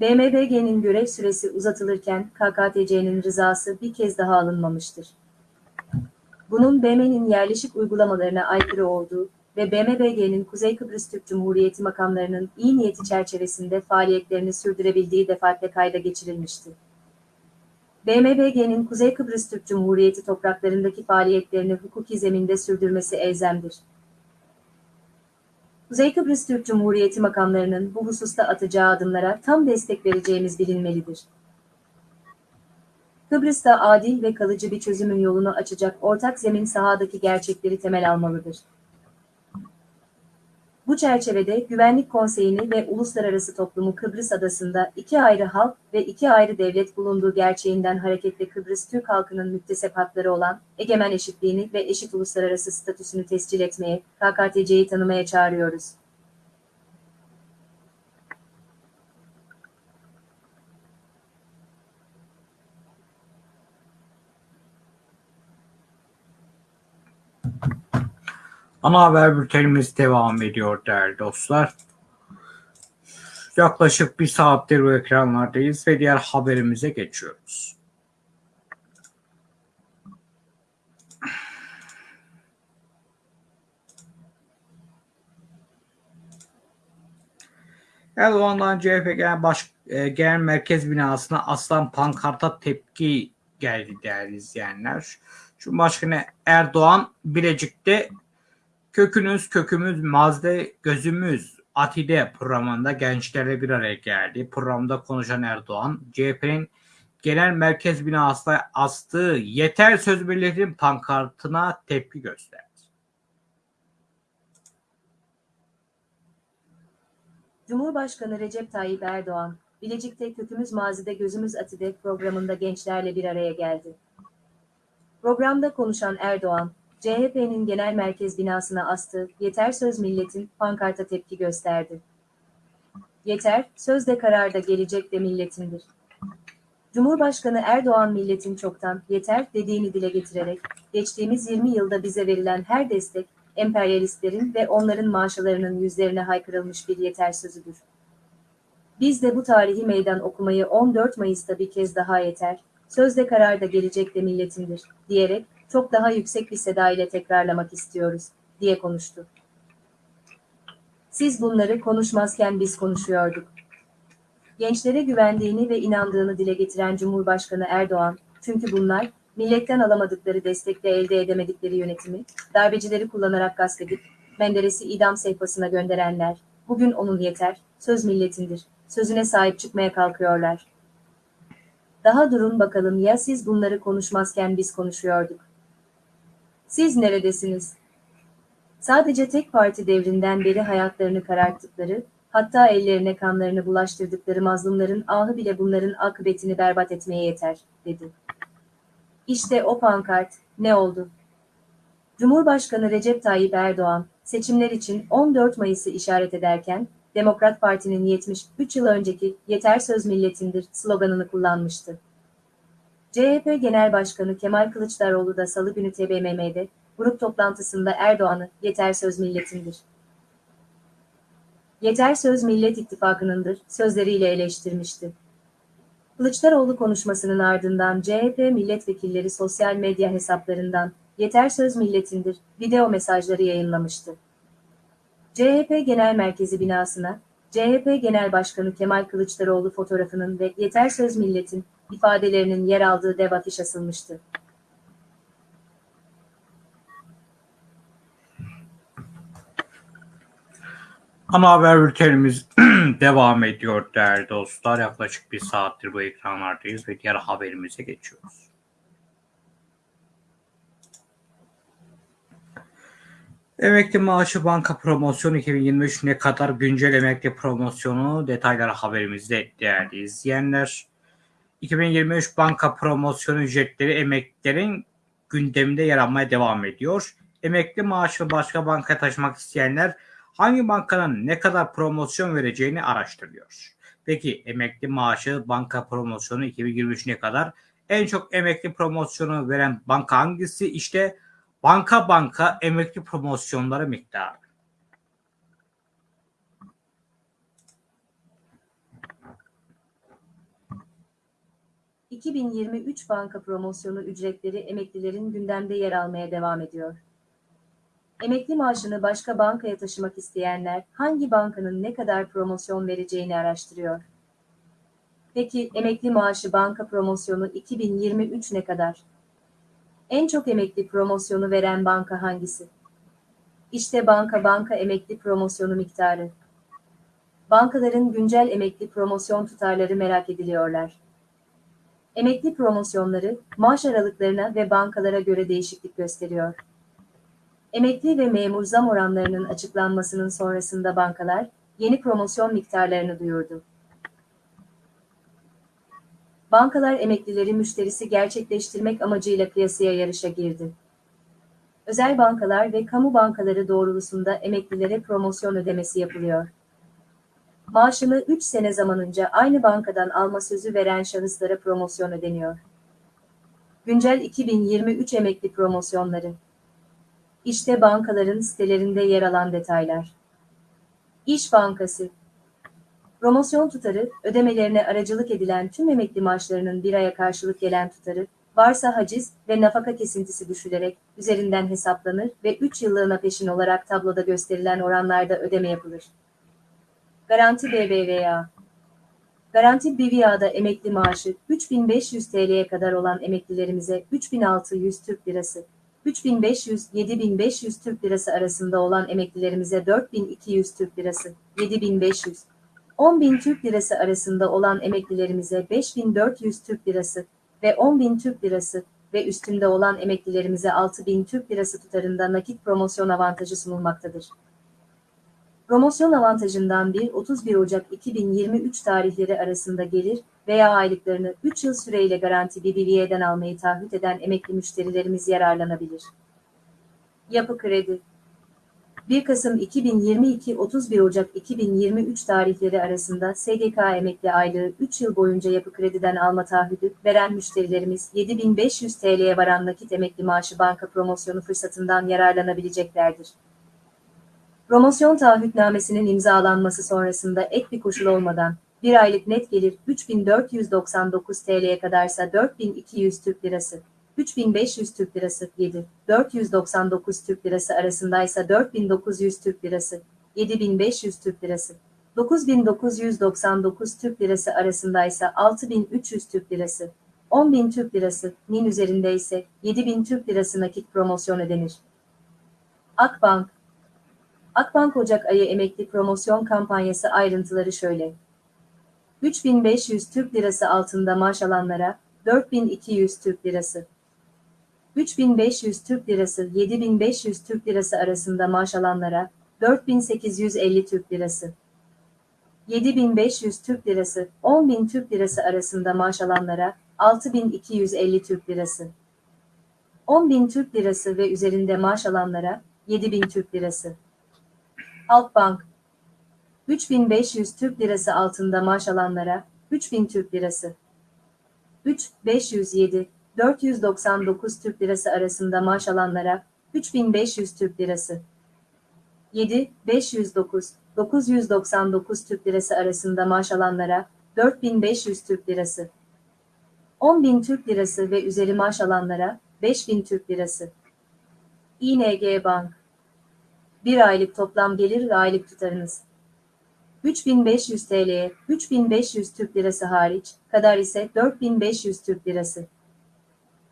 BMBG'nin görev süresi uzatılırken KKTC'nin rızası bir kez daha alınmamıştır. Bunun BM'nin yerleşik uygulamalarına aykırı olduğu ve BMBG'nin Kuzey Kıbrıs Türk Cumhuriyeti makamlarının iyi niyeti çerçevesinde faaliyetlerini sürdürebildiği defaatle kayda geçirilmişti. BMBG'nin Kuzey Kıbrıs Türk Cumhuriyeti topraklarındaki faaliyetlerini hukuki zeminde sürdürmesi elzemdir. Kuzey Kıbrıs Türk Cumhuriyeti makamlarının bu hususta atacağı adımlara tam destek vereceğimiz bilinmelidir. Kıbrıs'ta adil ve kalıcı bir çözümün yolunu açacak ortak zemin sahadaki gerçekleri temel almalıdır. Bu çerçevede Güvenlik Konseyi'ni ve uluslararası toplumu Kıbrıs Adası'nda iki ayrı halk ve iki ayrı devlet bulunduğu gerçeğinden hareketle Kıbrıs Türk halkının müktesep hakları olan egemen eşitliğini ve eşit uluslararası statüsünü tescil etmeye, KKTC'yi tanımaya çağırıyoruz. Ana haber bültenimiz devam ediyor değerli dostlar. Yaklaşık bir saattir bu ekranlardayız ve diğer haberimize geçiyoruz. Erdoğan'dan CHP Genel, Baş, e, Genel Merkez binasına aslan pankarta tepki geldi değerli izleyenler. Cumhurbaşkanı Erdoğan Bilecik'te Kökünüz kökümüz mazde gözümüz Atide programında gençlerle bir araya geldi. Programda konuşan Erdoğan, CHP'nin genel merkez binasına astığı yeter söz milletin pankartına tepki gösterdi. Cumhurbaşkanı Recep Tayyip Erdoğan, Bilecik'te Kökümüz Mazide Gözümüz Atide programında gençlerle bir araya geldi. Programda konuşan Erdoğan, CHP'nin genel merkez binasına astığı Yeter Söz Milletin pankarta tepki gösterdi. Yeter, söz de kararda gelecek de milletindir. Cumhurbaşkanı Erdoğan milletin çoktan yeter dediğini dile getirerek, geçtiğimiz 20 yılda bize verilen her destek, emperyalistlerin ve onların maaşalarının yüzlerine haykırılmış bir yeter sözüdür. Biz de bu tarihi meydan okumayı 14 Mayıs'ta bir kez daha yeter, sözde kararda gelecek de milletindir, diyerek çok daha yüksek bir seda ile tekrarlamak istiyoruz, diye konuştu. Siz bunları konuşmazken biz konuşuyorduk. Gençlere güvendiğini ve inandığını dile getiren Cumhurbaşkanı Erdoğan, çünkü bunlar, milletten alamadıkları destekle elde edemedikleri yönetimi, darbecileri kullanarak gasp Menderes'i idam sehpasına gönderenler, bugün onun yeter, söz milletindir, sözüne sahip çıkmaya kalkıyorlar. Daha durun bakalım ya siz bunları konuşmazken biz konuşuyorduk. Siz neredesiniz? Sadece tek parti devrinden beri hayatlarını kararttıkları, hatta ellerine kanlarını bulaştırdıkları mazlumların ahı bile bunların akıbetini berbat etmeye yeter, dedi. İşte o pankart, ne oldu? Cumhurbaşkanı Recep Tayyip Erdoğan, seçimler için 14 Mayıs'ı işaret ederken, Demokrat Parti'nin 73 yıl önceki "Yeter söz milletindir" sloganını kullanmıştı. CHP Genel Başkanı Kemal Kılıçdaroğlu da Salı günü TBMM'de grup toplantısında Erdoğan'ı "Yeter söz milletindir. Yeter söz Millet İttifakı'nındır" sözleriyle eleştirmişti. Kılıçdaroğlu konuşmasının ardından CHP milletvekilleri sosyal medya hesaplarından "Yeter söz milletindir" video mesajları yayınlamıştı. CHP Genel Merkezi binasına, CHP Genel Başkanı Kemal Kılıçdaroğlu fotoğrafının ve "Yeter söz milletin" ifadelerinin yer aldığı dev afiş asılmıştı. Ana haber bültenimiz [clears throat] devam ediyor değerli dostlar. Yaklaşık bir saattir bu ekranlardayız ve diğer haberimize geçiyoruz. Emekli maaşı banka promosyonu 2023 ne kadar güncel emekli promosyonu detayları haberimizde değerli izleyenler. 2023 banka promosyonu ücretleri emeklilerin gündeminde yer almaya devam ediyor. Emekli maaşı başka bankaya taşımak isteyenler hangi bankanın ne kadar promosyon vereceğini araştırıyor. Peki emekli maaşı banka promosyonu 2023 ne kadar? En çok emekli promosyonu veren banka hangisi? İşte banka banka emekli promosyonları miktarı. ...2023 banka promosyonu ücretleri emeklilerin gündemde yer almaya devam ediyor. Emekli maaşını başka bankaya taşımak isteyenler hangi bankanın ne kadar promosyon vereceğini araştırıyor. Peki emekli maaşı banka promosyonu 2023 ne kadar? En çok emekli promosyonu veren banka hangisi? İşte banka banka emekli promosyonu miktarı. Bankaların güncel emekli promosyon tutarları merak ediliyorlar. Emekli promosyonları maaş aralıklarına ve bankalara göre değişiklik gösteriyor. Emekli ve memur zam oranlarının açıklanmasının sonrasında bankalar yeni promosyon miktarlarını duyurdu. Bankalar emeklileri müşterisi gerçekleştirmek amacıyla kıyasıya yarışa girdi. Özel bankalar ve kamu bankaları doğrultusunda emeklilere promosyon ödemesi yapılıyor. Maaşını 3 sene zamanınca aynı bankadan alma sözü veren şahıslara promosyon ödeniyor. Güncel 2023 emekli promosyonları. İşte bankaların sitelerinde yer alan detaylar. İş Bankası Promosyon tutarı, ödemelerine aracılık edilen tüm emekli maaşlarının bir aya karşılık gelen tutarı, varsa haciz ve nafaka kesintisi düşülerek üzerinden hesaplanır ve 3 yıllığına peşin olarak tabloda gösterilen oranlarda ödeme yapılır. Garanti BBVA Garanti BBVA'da emekli maaşı 3500 TL'ye kadar olan emeklilerimize 3600 Türk Lirası, 3500-7500 Türk Lirası arasında olan emeklilerimize 4200 Türk Lirası, 7500, 10.000 Türk Lirası arasında olan emeklilerimize 5400 Türk Lirası ve 10.000 Türk Lirası ve üstünde olan emeklilerimize 6.000 Türk Lirası tutarında nakit promosyon avantajı sunulmaktadır. Promosyon avantajından 1-31 Ocak 2023 tarihleri arasında gelir veya aylıklarını 3 yıl süreyle garanti BBVA'den almayı taahhüt eden emekli müşterilerimiz yararlanabilir. Yapı Kredi 1 Kasım 2022-31 Ocak 2023 tarihleri arasında SGK emekli aylığı 3 yıl boyunca yapı krediden alma taahhüdü veren müşterilerimiz 7500 TL'ye varan nakit emekli maaşı banka promosyonu fırsatından yararlanabileceklerdir. Promosyon taahhütnamesinin imzalanması sonrasında ek bir koşul olmadan, bir aylık net gelir 3499 TL'ye kadarsa 4200 Türk Lirası, 3500 Türk Lirası 7, 499 Türk Lirası arasındaysa 4900 Türk Lirası, 7500 Türk Lirası, 9999 Türk Lirası arasındaysa 6300 Türk Lirası, 10.000 Türk Lirası, nin üzerinde ise 7000 Türk Lirası nakit promosyon ödenir. Akbank Akbank Ocak ayı emekli promosyon kampanyası ayrıntıları şöyle. 3500 Türk Lirası altında maaş alanlara 4200 Türk Lirası. 3500 Türk Lirası 7500 Türk Lirası arasında maaş alanlara 4850 Türk Lirası. 7500 Türk Lirası 10.000 Türk Lirası arasında maaş alanlara 6250 Türk Lirası. 10.000 Türk Lirası ve üzerinde maaş alanlara 7000 Türk Lirası. Halkbank 3500 Türk Lirası altında maaş alanlara 3000 Türk Lirası. 3, 507, 499 Türk Lirası arasında maaş alanlara 3500 Türk Lirası. 7, 509, 999 Türk Lirası arasında maaş alanlara 4500 Türk Lirası. 10.000 Türk Lirası ve üzeri maaş alanlara 5000 Türk Lirası. İNG Bank bir aylık toplam gelir ve aylık tutarınız. 3500 TL'ye 3500 Türk Lirası hariç kadar ise 4500 Türk Lirası.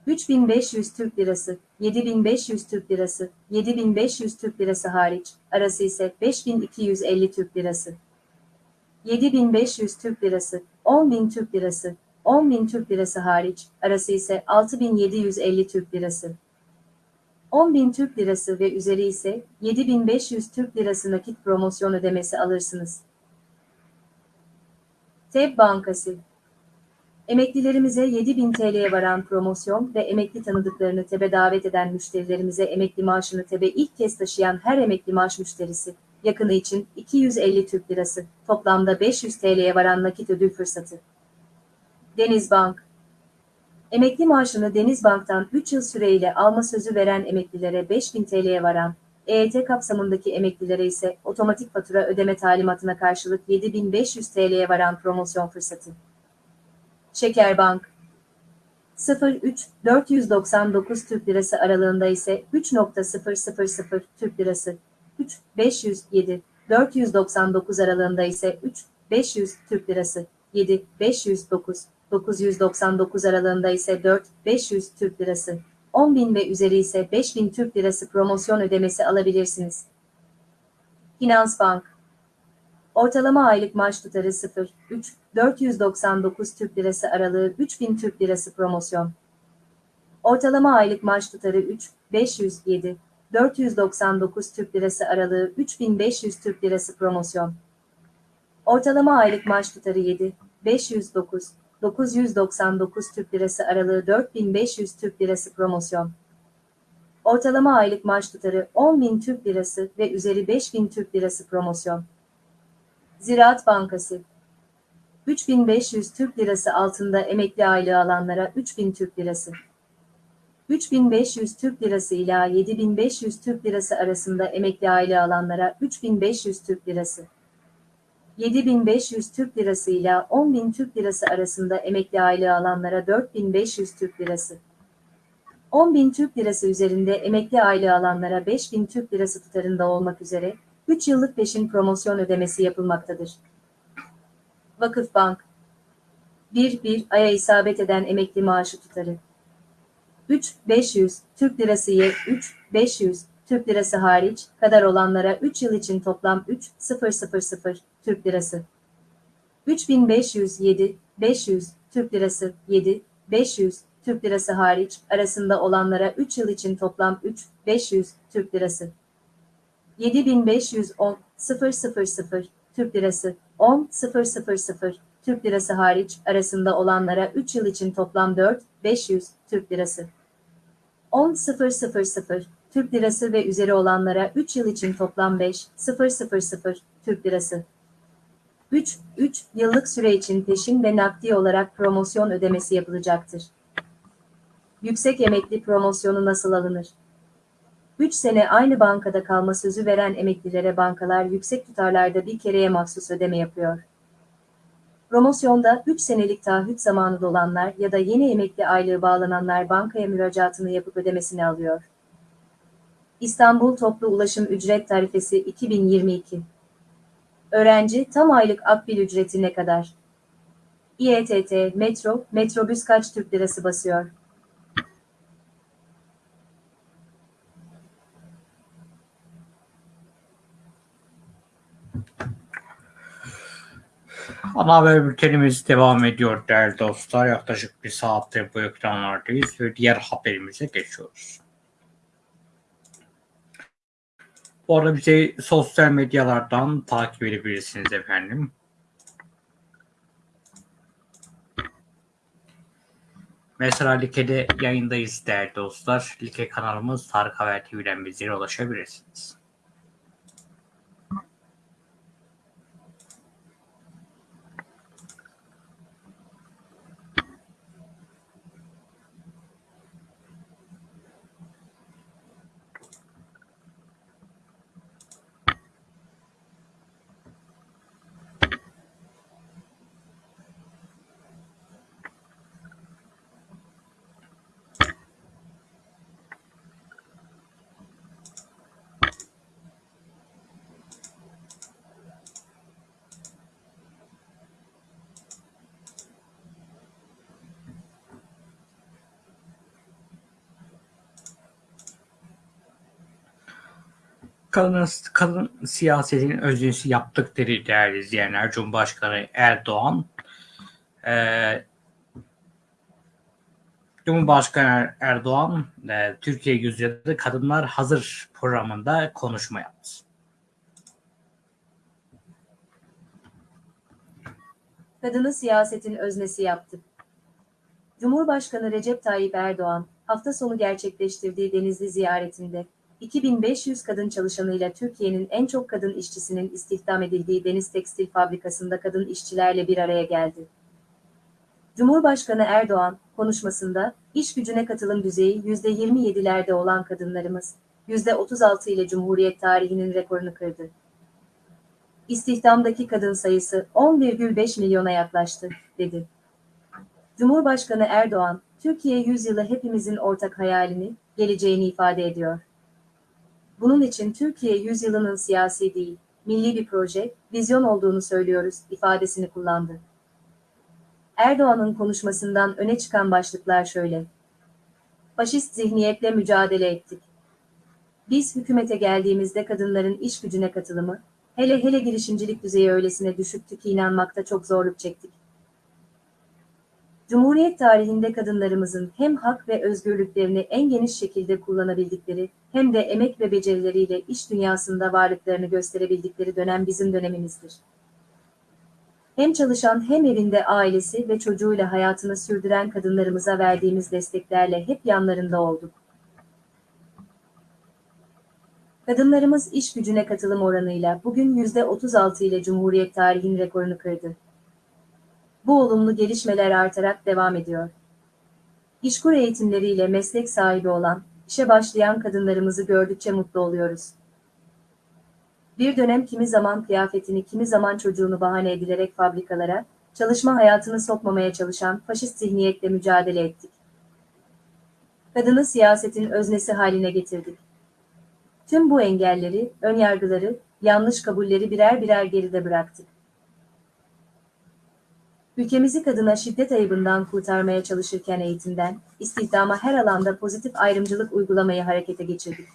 3500 Türk Lirası, 7500 Türk Lirası, 7500 Türk Lirası hariç arası ise 5250 Türk Lirası. 7500 Türk Lirası, 10.000 Türk Lirası, 10.000 Türk Lirası hariç arası ise 6750 Türk Lirası. 10.000 Türk Lirası ve üzeri ise 7500 Türk Lirası nakit promosyon ödemesi alırsınız. TEB Bankası Emeklilerimize 7000 TL'ye varan promosyon ve emekli tanıdıklarını TEB'e davet eden müşterilerimize emekli maaşını TEB'e ilk kez taşıyan her emekli maaş müşterisi, yakını için 250 Türk Lirası, toplamda 500 TL'ye varan nakit ödül fırsatı. Denizbank Emekli maaşını Denizbank'tan 3 yıl süreyle alma sözü veren emeklilere 5000 TL'ye varan, EYT kapsamındaki emeklilere ise otomatik fatura ödeme talimatına karşılık 7500 TL'ye varan promosyon fırsatı. Şekerbank 03 499 Türk Lirası aralığında ise 3.000 Türk Lirası 3 507 499 aralığında ise 3 500 Türk Lirası 7 509 999 aralığında ise 4 500 Türk Lirası 10.000 ve üzeri ise 5000 Türk Lirası promosyon ödemesi alabilirsiniz. Finansbank Ortalama aylık maaş tutarı 0, 3, 499 Türk Lirası aralığı 3000 Türk Lirası promosyon. Ortalama aylık maaş tutarı 3, 507, 499 Türk Lirası aralığı 3500 Türk Lirası promosyon. Ortalama aylık maaş tutarı 7, 509, 999 Türk Lirası aralığı 4500 Türk Lirası promosyon. Ortalama aylık maaş tutarı 10.000 Türk Lirası ve üzeri 5000 Türk Lirası promosyon. Ziraat Bankası 3500 Türk Lirası altında emekli aylığı alanlara 3000 Türk Lirası. 3500 Türk Lirası ila 7500 Türk Lirası arasında emekli aylığı alanlara 3500 Türk Lirası. 7500 Türk Lirası ile 10.000 Türk Lirası arasında emekli aylığı alanlara 4500 Türk Lirası. 10.000 Türk Lirası üzerinde emekli aylığı alanlara 5.000 Türk Lirası tutarında olmak üzere 3 yıllık peşin promosyon ödemesi yapılmaktadır. Vakıfbank 1-1 aya isabet eden emekli maaşı tutarı 3-500 Türk Lirası ye 3-500 Türk Lirası hariç kadar olanlara 3 yıl için toplam 3-000 Türk Lirası. 3507 500 Türk Lirası 7 500 Türk Lirası hariç arasında olanlara 3 yıl için toplam 3 500 Türk Lirası. 7510 000 Türk Lirası 10 000 Türk Lirası hariç arasında olanlara 3 yıl için toplam 4 500 Türk Lirası. 10 000 Türk Lirası ve üzeri olanlara 3 yıl için toplam 5 000 Türk Lirası 3 3 yıllık süre için peşin ve nakdi olarak promosyon ödemesi yapılacaktır. Yüksek emekli promosyonu nasıl alınır? 3 sene aynı bankada kalma sözü veren emeklilere bankalar yüksek tutarlarda bir kereye mahsus ödeme yapıyor. Promosyonda 3 senelik taahhüt zamanı dolanlar ya da yeni emekli aylığı bağlananlar bankaya müracaatını yapıp ödemesini alıyor. İstanbul Toplu Ulaşım Ücret Tarifesi 2022 Öğrenci tam aylık akbil ücreti ne kadar? İETT, metro, metrobüs kaç Türk lirası basıyor? Ana haber bültenimiz devam ediyor değerli dostlar. Yaklaşık bir saattir bu ekranlardayız ve diğer haberimize geçiyoruz. Bu arada bizi sosyal medyalardan takip edebilirsiniz efendim. Mesela Like'de yayındayız değerli dostlar. Like kanalımız Tarık Haber TV'den bizlere ulaşabilirsiniz. Kadın, kadın siyasetin öznesi yaptık dedi değerli izleyenler. Cumhurbaşkanı Erdoğan e, Cumhurbaşkanı Erdoğan e, Türkiye Yüzyılı Kadınlar Hazır programında konuşma yaptı. Kadını siyasetin öznesi yaptı. Cumhurbaşkanı Recep Tayyip Erdoğan, hafta sonu gerçekleştirdiği Denizli ziyaretinde, 2500 kadın çalışanıyla Türkiye'nin en çok kadın işçisinin istihdam edildiği Deniz Tekstil Fabrikası'nda kadın işçilerle bir araya geldi. Cumhurbaşkanı Erdoğan, konuşmasında, iş gücüne katılım düzeyi %27'lerde olan kadınlarımız, %36 ile Cumhuriyet tarihinin rekorunu kırdı. İstihdamdaki kadın sayısı 10,5 milyona yaklaştı, dedi. Cumhurbaşkanı Erdoğan, Türkiye yüzyılı hepimizin ortak hayalini, geleceğini ifade ediyor. Bunun için Türkiye yüzyılının siyasi değil, milli bir proje, vizyon olduğunu söylüyoruz ifadesini kullandı. Erdoğan'ın konuşmasından öne çıkan başlıklar şöyle. Faşist zihniyetle mücadele ettik. Biz hükümete geldiğimizde kadınların iş gücüne katılımı, hele hele girişimcilik düzeyi öylesine düşüktü ki inanmakta çok zorluk çektik. Cumhuriyet tarihinde kadınlarımızın hem hak ve özgürlüklerini en geniş şekilde kullanabildikleri hem de emek ve becerileriyle iş dünyasında varlıklarını gösterebildikleri dönem bizim dönemimizdir. Hem çalışan hem evinde ailesi ve çocuğuyla hayatını sürdüren kadınlarımıza verdiğimiz desteklerle hep yanlarında olduk. Kadınlarımız iş gücüne katılım oranıyla bugün %36 ile Cumhuriyet tarihinin rekorunu kırdı. Bu olumlu gelişmeler artarak devam ediyor. İşkur eğitimleriyle meslek sahibi olan, işe başlayan kadınlarımızı gördükçe mutlu oluyoruz. Bir dönem kimi zaman kıyafetini kimi zaman çocuğunu bahane edilerek fabrikalara, çalışma hayatını sokmamaya çalışan faşist zihniyetle mücadele ettik. Kadını siyasetin öznesi haline getirdik. Tüm bu engelleri, önyargıları, yanlış kabulleri birer birer geride bıraktık. Ülkemizi kadına şiddet ayıbından kurtarmaya çalışırken eğitimden, istihdama her alanda pozitif ayrımcılık uygulamayı harekete geçirdik.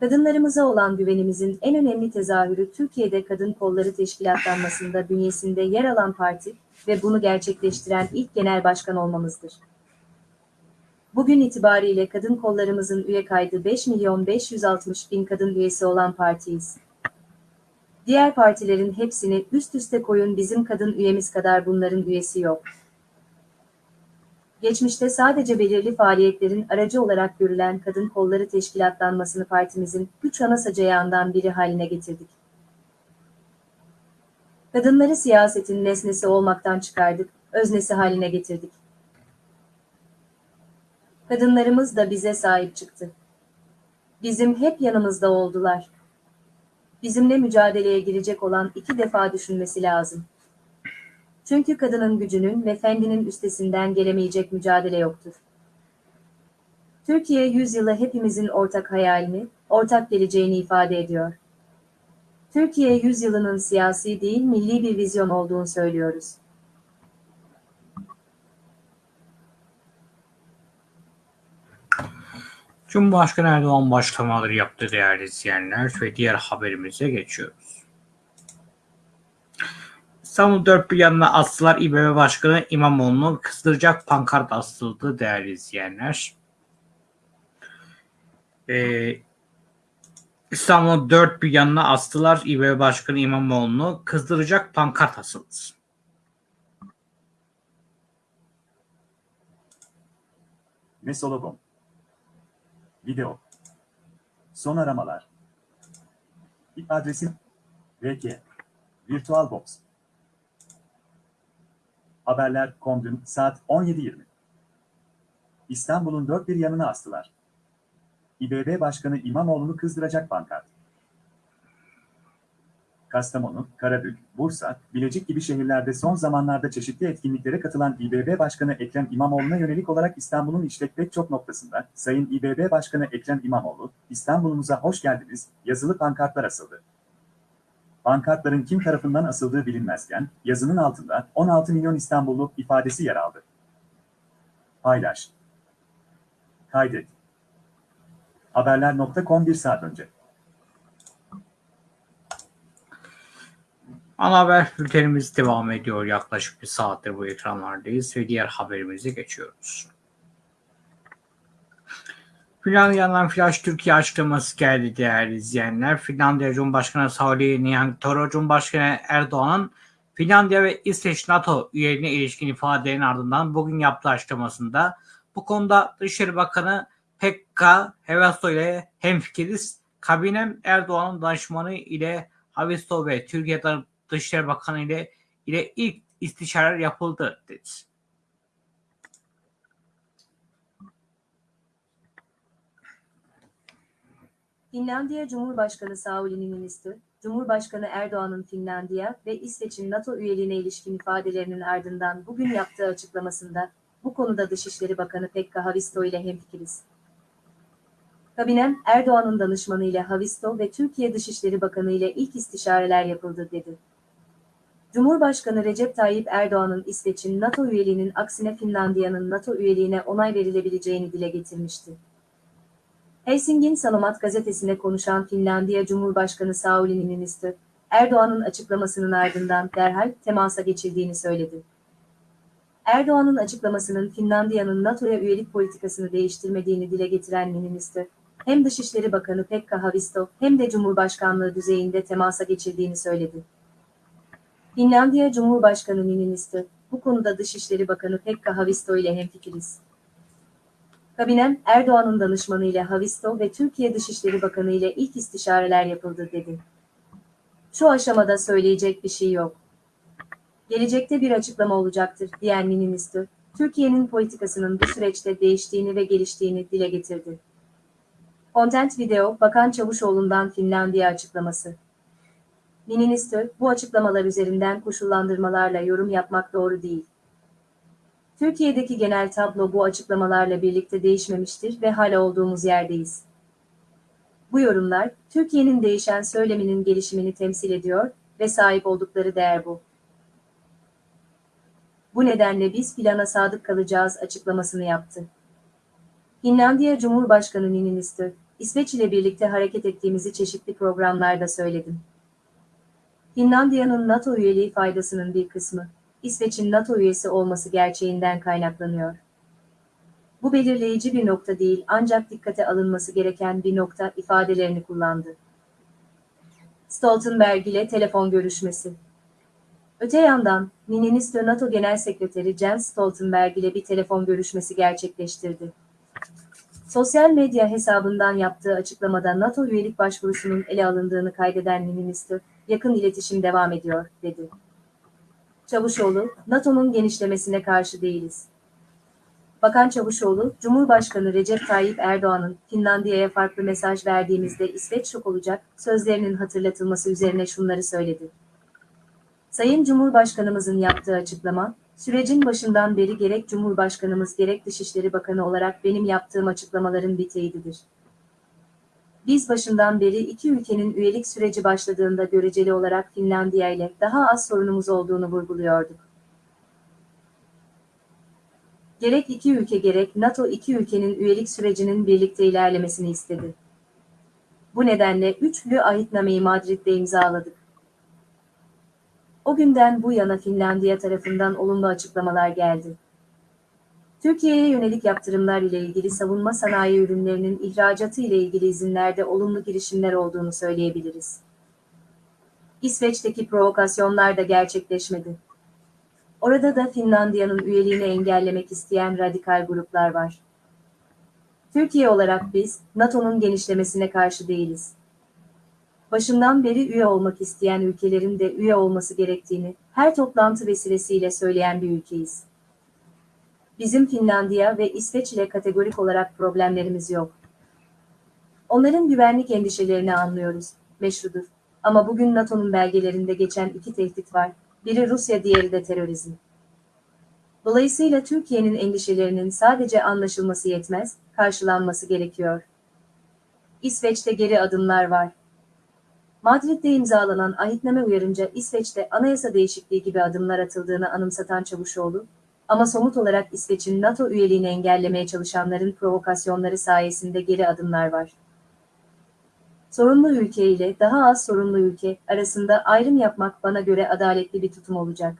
Kadınlarımıza olan güvenimizin en önemli tezahürü Türkiye'de Kadın Kolları Teşkilatlanması'nda bünyesinde yer alan parti ve bunu gerçekleştiren ilk genel başkan olmamızdır. Bugün itibariyle kadın kollarımızın üye kaydı 5 milyon 560 bin kadın üyesi olan partiyiz. Diğer partilerin hepsini üst üste koyun bizim kadın üyemiz kadar bunların üyesi yok. Geçmişte sadece belirli faaliyetlerin aracı olarak görülen kadın kolları teşkilatlanmasını partimizin üç ana sacayağından biri haline getirdik. Kadınları siyasetin nesnesi olmaktan çıkardık, öznesi haline getirdik. Kadınlarımız da bize sahip çıktı. Bizim hep yanımızda oldular bizimle mücadeleye girecek olan iki defa düşünmesi lazım. Çünkü kadının gücünün ve fendinin üstesinden gelemeyecek mücadele yoktur. Türkiye yüzyılı hepimizin ortak hayalini, ortak geleceğini ifade ediyor. Türkiye yüzyılının siyasi değil milli bir vizyon olduğunu söylüyoruz. Cumhurbaşkanı Erdoğan başlamaları yaptı değerli izleyenler ve diğer haberimize geçiyoruz. İstanbul dört bir yanına astılar İBB Başkanı İmamoğlu'nu kızdıracak pankart asıldı değerli izleyenler. Ee, İstanbul'un dört bir yanına astılar İBB Başkanı İmamoğlu'nu kızdıracak pankart asıldı. Mesologom. Video. Son aramalar. İp adresim. VK. VirtualBox. Haberler Kondüm saat 17.20. İstanbul'un dört bir yanına astılar. İBB Başkanı İmamoğlu'nu kızdıracak pankart. Kastamonu, Karabük, Bursa, Bilecik gibi şehirlerde son zamanlarda çeşitli etkinliklere katılan İBB Başkanı Ekrem İmamoğlu'na yönelik olarak İstanbul'un işte pek çok noktasında Sayın İBB Başkanı Ekrem İmamoğlu, İstanbul'umuza hoş geldiniz, yazılı pankartlar asıldı. Pankartların kim tarafından asıldığı bilinmezken, yazının altında 16 milyon İstanbullu ifadesi yer aldı. Paylaş. Kaydet. Haberler.com bir saat önce. Ana haber bültenimiz devam ediyor. Yaklaşık bir saattir bu ekranlardayız ve diğer haberimize geçiyoruz. Finlandiya'dan Flash Türkiye açıklaması geldi değerli izleyenler. Finlandiya Cumhurbaşkanı Sauli Niinistö, Cumhurbaşkanı Erdoğan'ın Finlandiya ve İsveç NATO üyeliğine ilişkin ifadelerin ardından bugün yaptığı açıklamasında bu konuda Dışişleri Bakanı Pekka Havasto ile hemfikiriz. Kabinem Erdoğan'ın danışmanı ile Havisto ve Türkiye Dışişleri Bakanı ile ile ilk istişareler yapıldı dedi. Finlandiya Cumhurbaşkanı Sauli Niinistö, Cumhurbaşkanı Erdoğan'ın Finlandiya ve İsveç'in NATO üyeliğine ilişkin ifadelerinin ardından bugün yaptığı açıklamasında bu konuda Dışişleri Bakanı Pekka Havisto ile hemfikiriz. Kabinem, Erdoğan'ın danışmanı ile Havisto ve Türkiye Dışişleri Bakanı ile ilk istişareler yapıldı dedi. Cumhurbaşkanı Recep Tayyip Erdoğan'ın İsveç'in NATO üyeliğinin aksine Finlandiya'nın NATO üyeliğine onay verilebileceğini dile getirmişti. Helsingin Sanomat gazetesine konuşan Finlandiya Cumhurbaşkanı Sauli Niinistö, Erdoğan'ın açıklamasının ardından derhal temasa geçildiğini söyledi. Erdoğan'ın açıklamasının Finlandiya'nın NATO'ya üyelik politikasını değiştirmediğini dile getiren Niinistö, hem Dışişleri Bakanı Pekka Havisto hem de Cumhurbaşkanlığı düzeyinde temasa geçildiğini söyledi. Finlandiya Cumhurbaşkanı Niinistö, bu konuda Dışişleri Bakanı Pekka Havisto ile hemfikiriz. Kabinem, Erdoğan'ın danışmanı ile Havisto ve Türkiye Dışişleri Bakanı ile ilk istişareler yapıldı dedi. Şu aşamada söyleyecek bir şey yok. Gelecekte bir açıklama olacaktır diyen Niinistö, Türkiye'nin politikasının bu süreçte değiştiğini ve geliştiğini dile getirdi. Content Video, Bakan Çavuşoğlu'ndan Finlandiya açıklaması. Niinistö, bu açıklamalar üzerinden koşullandırmalarla yorum yapmak doğru değil. Türkiye'deki genel tablo bu açıklamalarla birlikte değişmemiştir ve hala olduğumuz yerdeyiz. Bu yorumlar, Türkiye'nin değişen söyleminin gelişimini temsil ediyor ve sahip oldukları değer bu. Bu nedenle biz plana sadık kalacağız açıklamasını yaptı. Finlandiya Cumhurbaşkanı Niinistö, İsveç ile birlikte hareket ettiğimizi çeşitli programlarda söyledim. Finlandiya'nın NATO üyeliği faydasının bir kısmı, İsveç'in NATO üyesi olması gerçeğinden kaynaklanıyor. Bu belirleyici bir nokta değil ancak dikkate alınması gereken bir nokta ifadelerini kullandı. Stoltenberg ile telefon görüşmesi. Öte yandan, Niinistö NATO Genel Sekreteri Jens Stoltenberg ile bir telefon görüşmesi gerçekleştirdi. Sosyal medya hesabından yaptığı açıklamada NATO üyelik başvurusunun ele alındığını kaydeden Niinistö, yakın iletişim devam ediyor, dedi. Çavuşoğlu, NATO'nun genişlemesine karşı değiliz. Bakan Çavuşoğlu, Cumhurbaşkanı Recep Tayyip Erdoğan'ın Finlandiya'ya farklı mesaj verdiğimizde İsveç şok olacak sözlerinin hatırlatılması üzerine şunları söyledi. Sayın Cumhurbaşkanımızın yaptığı açıklama, sürecin başından beri gerek Cumhurbaşkanımız gerek Dışişleri Bakanı olarak benim yaptığım açıklamaların bir teyididir. Biz başından beri iki ülkenin üyelik süreci başladığında göreceli olarak Finlandiya ile daha az sorunumuz olduğunu vurguluyorduk. Gerek iki ülke gerek NATO iki ülkenin üyelik sürecinin birlikte ilerlemesini istedi. Bu nedenle üçlü ahitnameyi Madrid'de imzaladık. O günden bu yana Finlandiya tarafından olumlu açıklamalar geldi. Türkiye'ye yönelik yaptırımlar ile ilgili savunma sanayi ürünlerinin ihracatı ile ilgili izinlerde olumlu girişimler olduğunu söyleyebiliriz. İsveç'teki provokasyonlar da gerçekleşmedi. Orada da Finlandiya'nın üyeliğini engellemek isteyen radikal gruplar var. Türkiye olarak biz, NATO'nun genişlemesine karşı değiliz. Başından beri üye olmak isteyen ülkelerin de üye olması gerektiğini her toplantı vesilesiyle söyleyen bir ülkeyiz. Bizim Finlandiya ve İsveç ile kategorik olarak problemlerimiz yok. Onların güvenlik endişelerini anlıyoruz, meşrudur. Ama bugün NATO'nun belgelerinde geçen iki tehdit var. Biri Rusya, diğeri de terörizm. Dolayısıyla Türkiye'nin endişelerinin sadece anlaşılması yetmez, karşılanması gerekiyor. İsveç'te geri adımlar var. Madrid'de imzalanan ahitname uyarınca İsveç'te anayasa değişikliği gibi adımlar atıldığını anımsatan Çavuşoğlu, ama somut olarak İsveç'in NATO üyeliğini engellemeye çalışanların provokasyonları sayesinde geri adımlar var. Sorunlu ülke ile daha az sorunlu ülke arasında ayrım yapmak bana göre adaletli bir tutum olacak.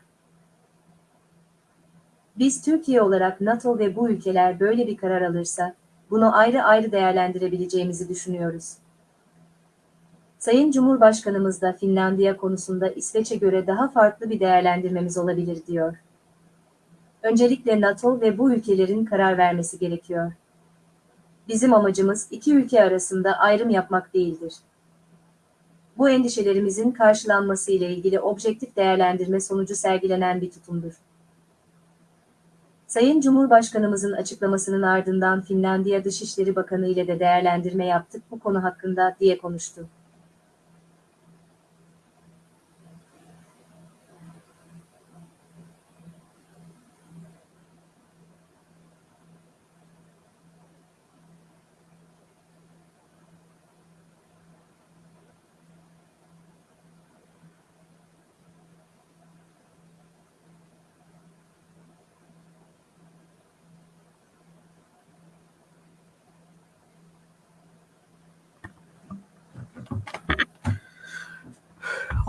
Biz Türkiye olarak NATO ve bu ülkeler böyle bir karar alırsa, bunu ayrı ayrı değerlendirebileceğimizi düşünüyoruz. Sayın Cumhurbaşkanımız da Finlandiya konusunda İsveç'e göre daha farklı bir değerlendirmemiz olabilir diyor. Öncelikle NATO ve bu ülkelerin karar vermesi gerekiyor. Bizim amacımız iki ülke arasında ayrım yapmak değildir. Bu endişelerimizin karşılanması ile ilgili objektif değerlendirme sonucu sergilenen bir tutumdur. Sayın Cumhurbaşkanımızın açıklamasının ardından Finlandiya Dışişleri Bakanı ile de değerlendirme yaptık bu konu hakkında diye konuştu.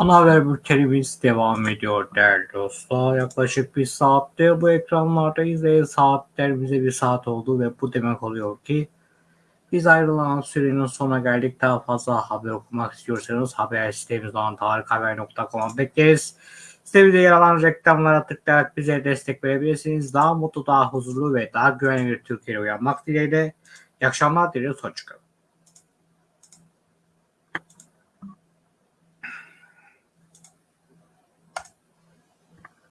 Ana haber bültenimiz devam ediyor değerli dostlar. Yaklaşık bir saattir bu ekranlardayız ve saatlerimize bir saat oldu ve bu demek oluyor ki biz ayrılan sürenin sonuna geldik. Daha fazla haber okumak istiyorsanız haber sitemiz olan tarikhaber.com'a bekleriz. Sitemizde yer alan reklamlara tıklayarak bize destek verebilirsiniz. Daha mutlu, daha huzurlu ve daha güvenli bir Türkiye'ye uyanmak dileğiyle. İyi akşamlar diliyoruz. Hoşçakalın.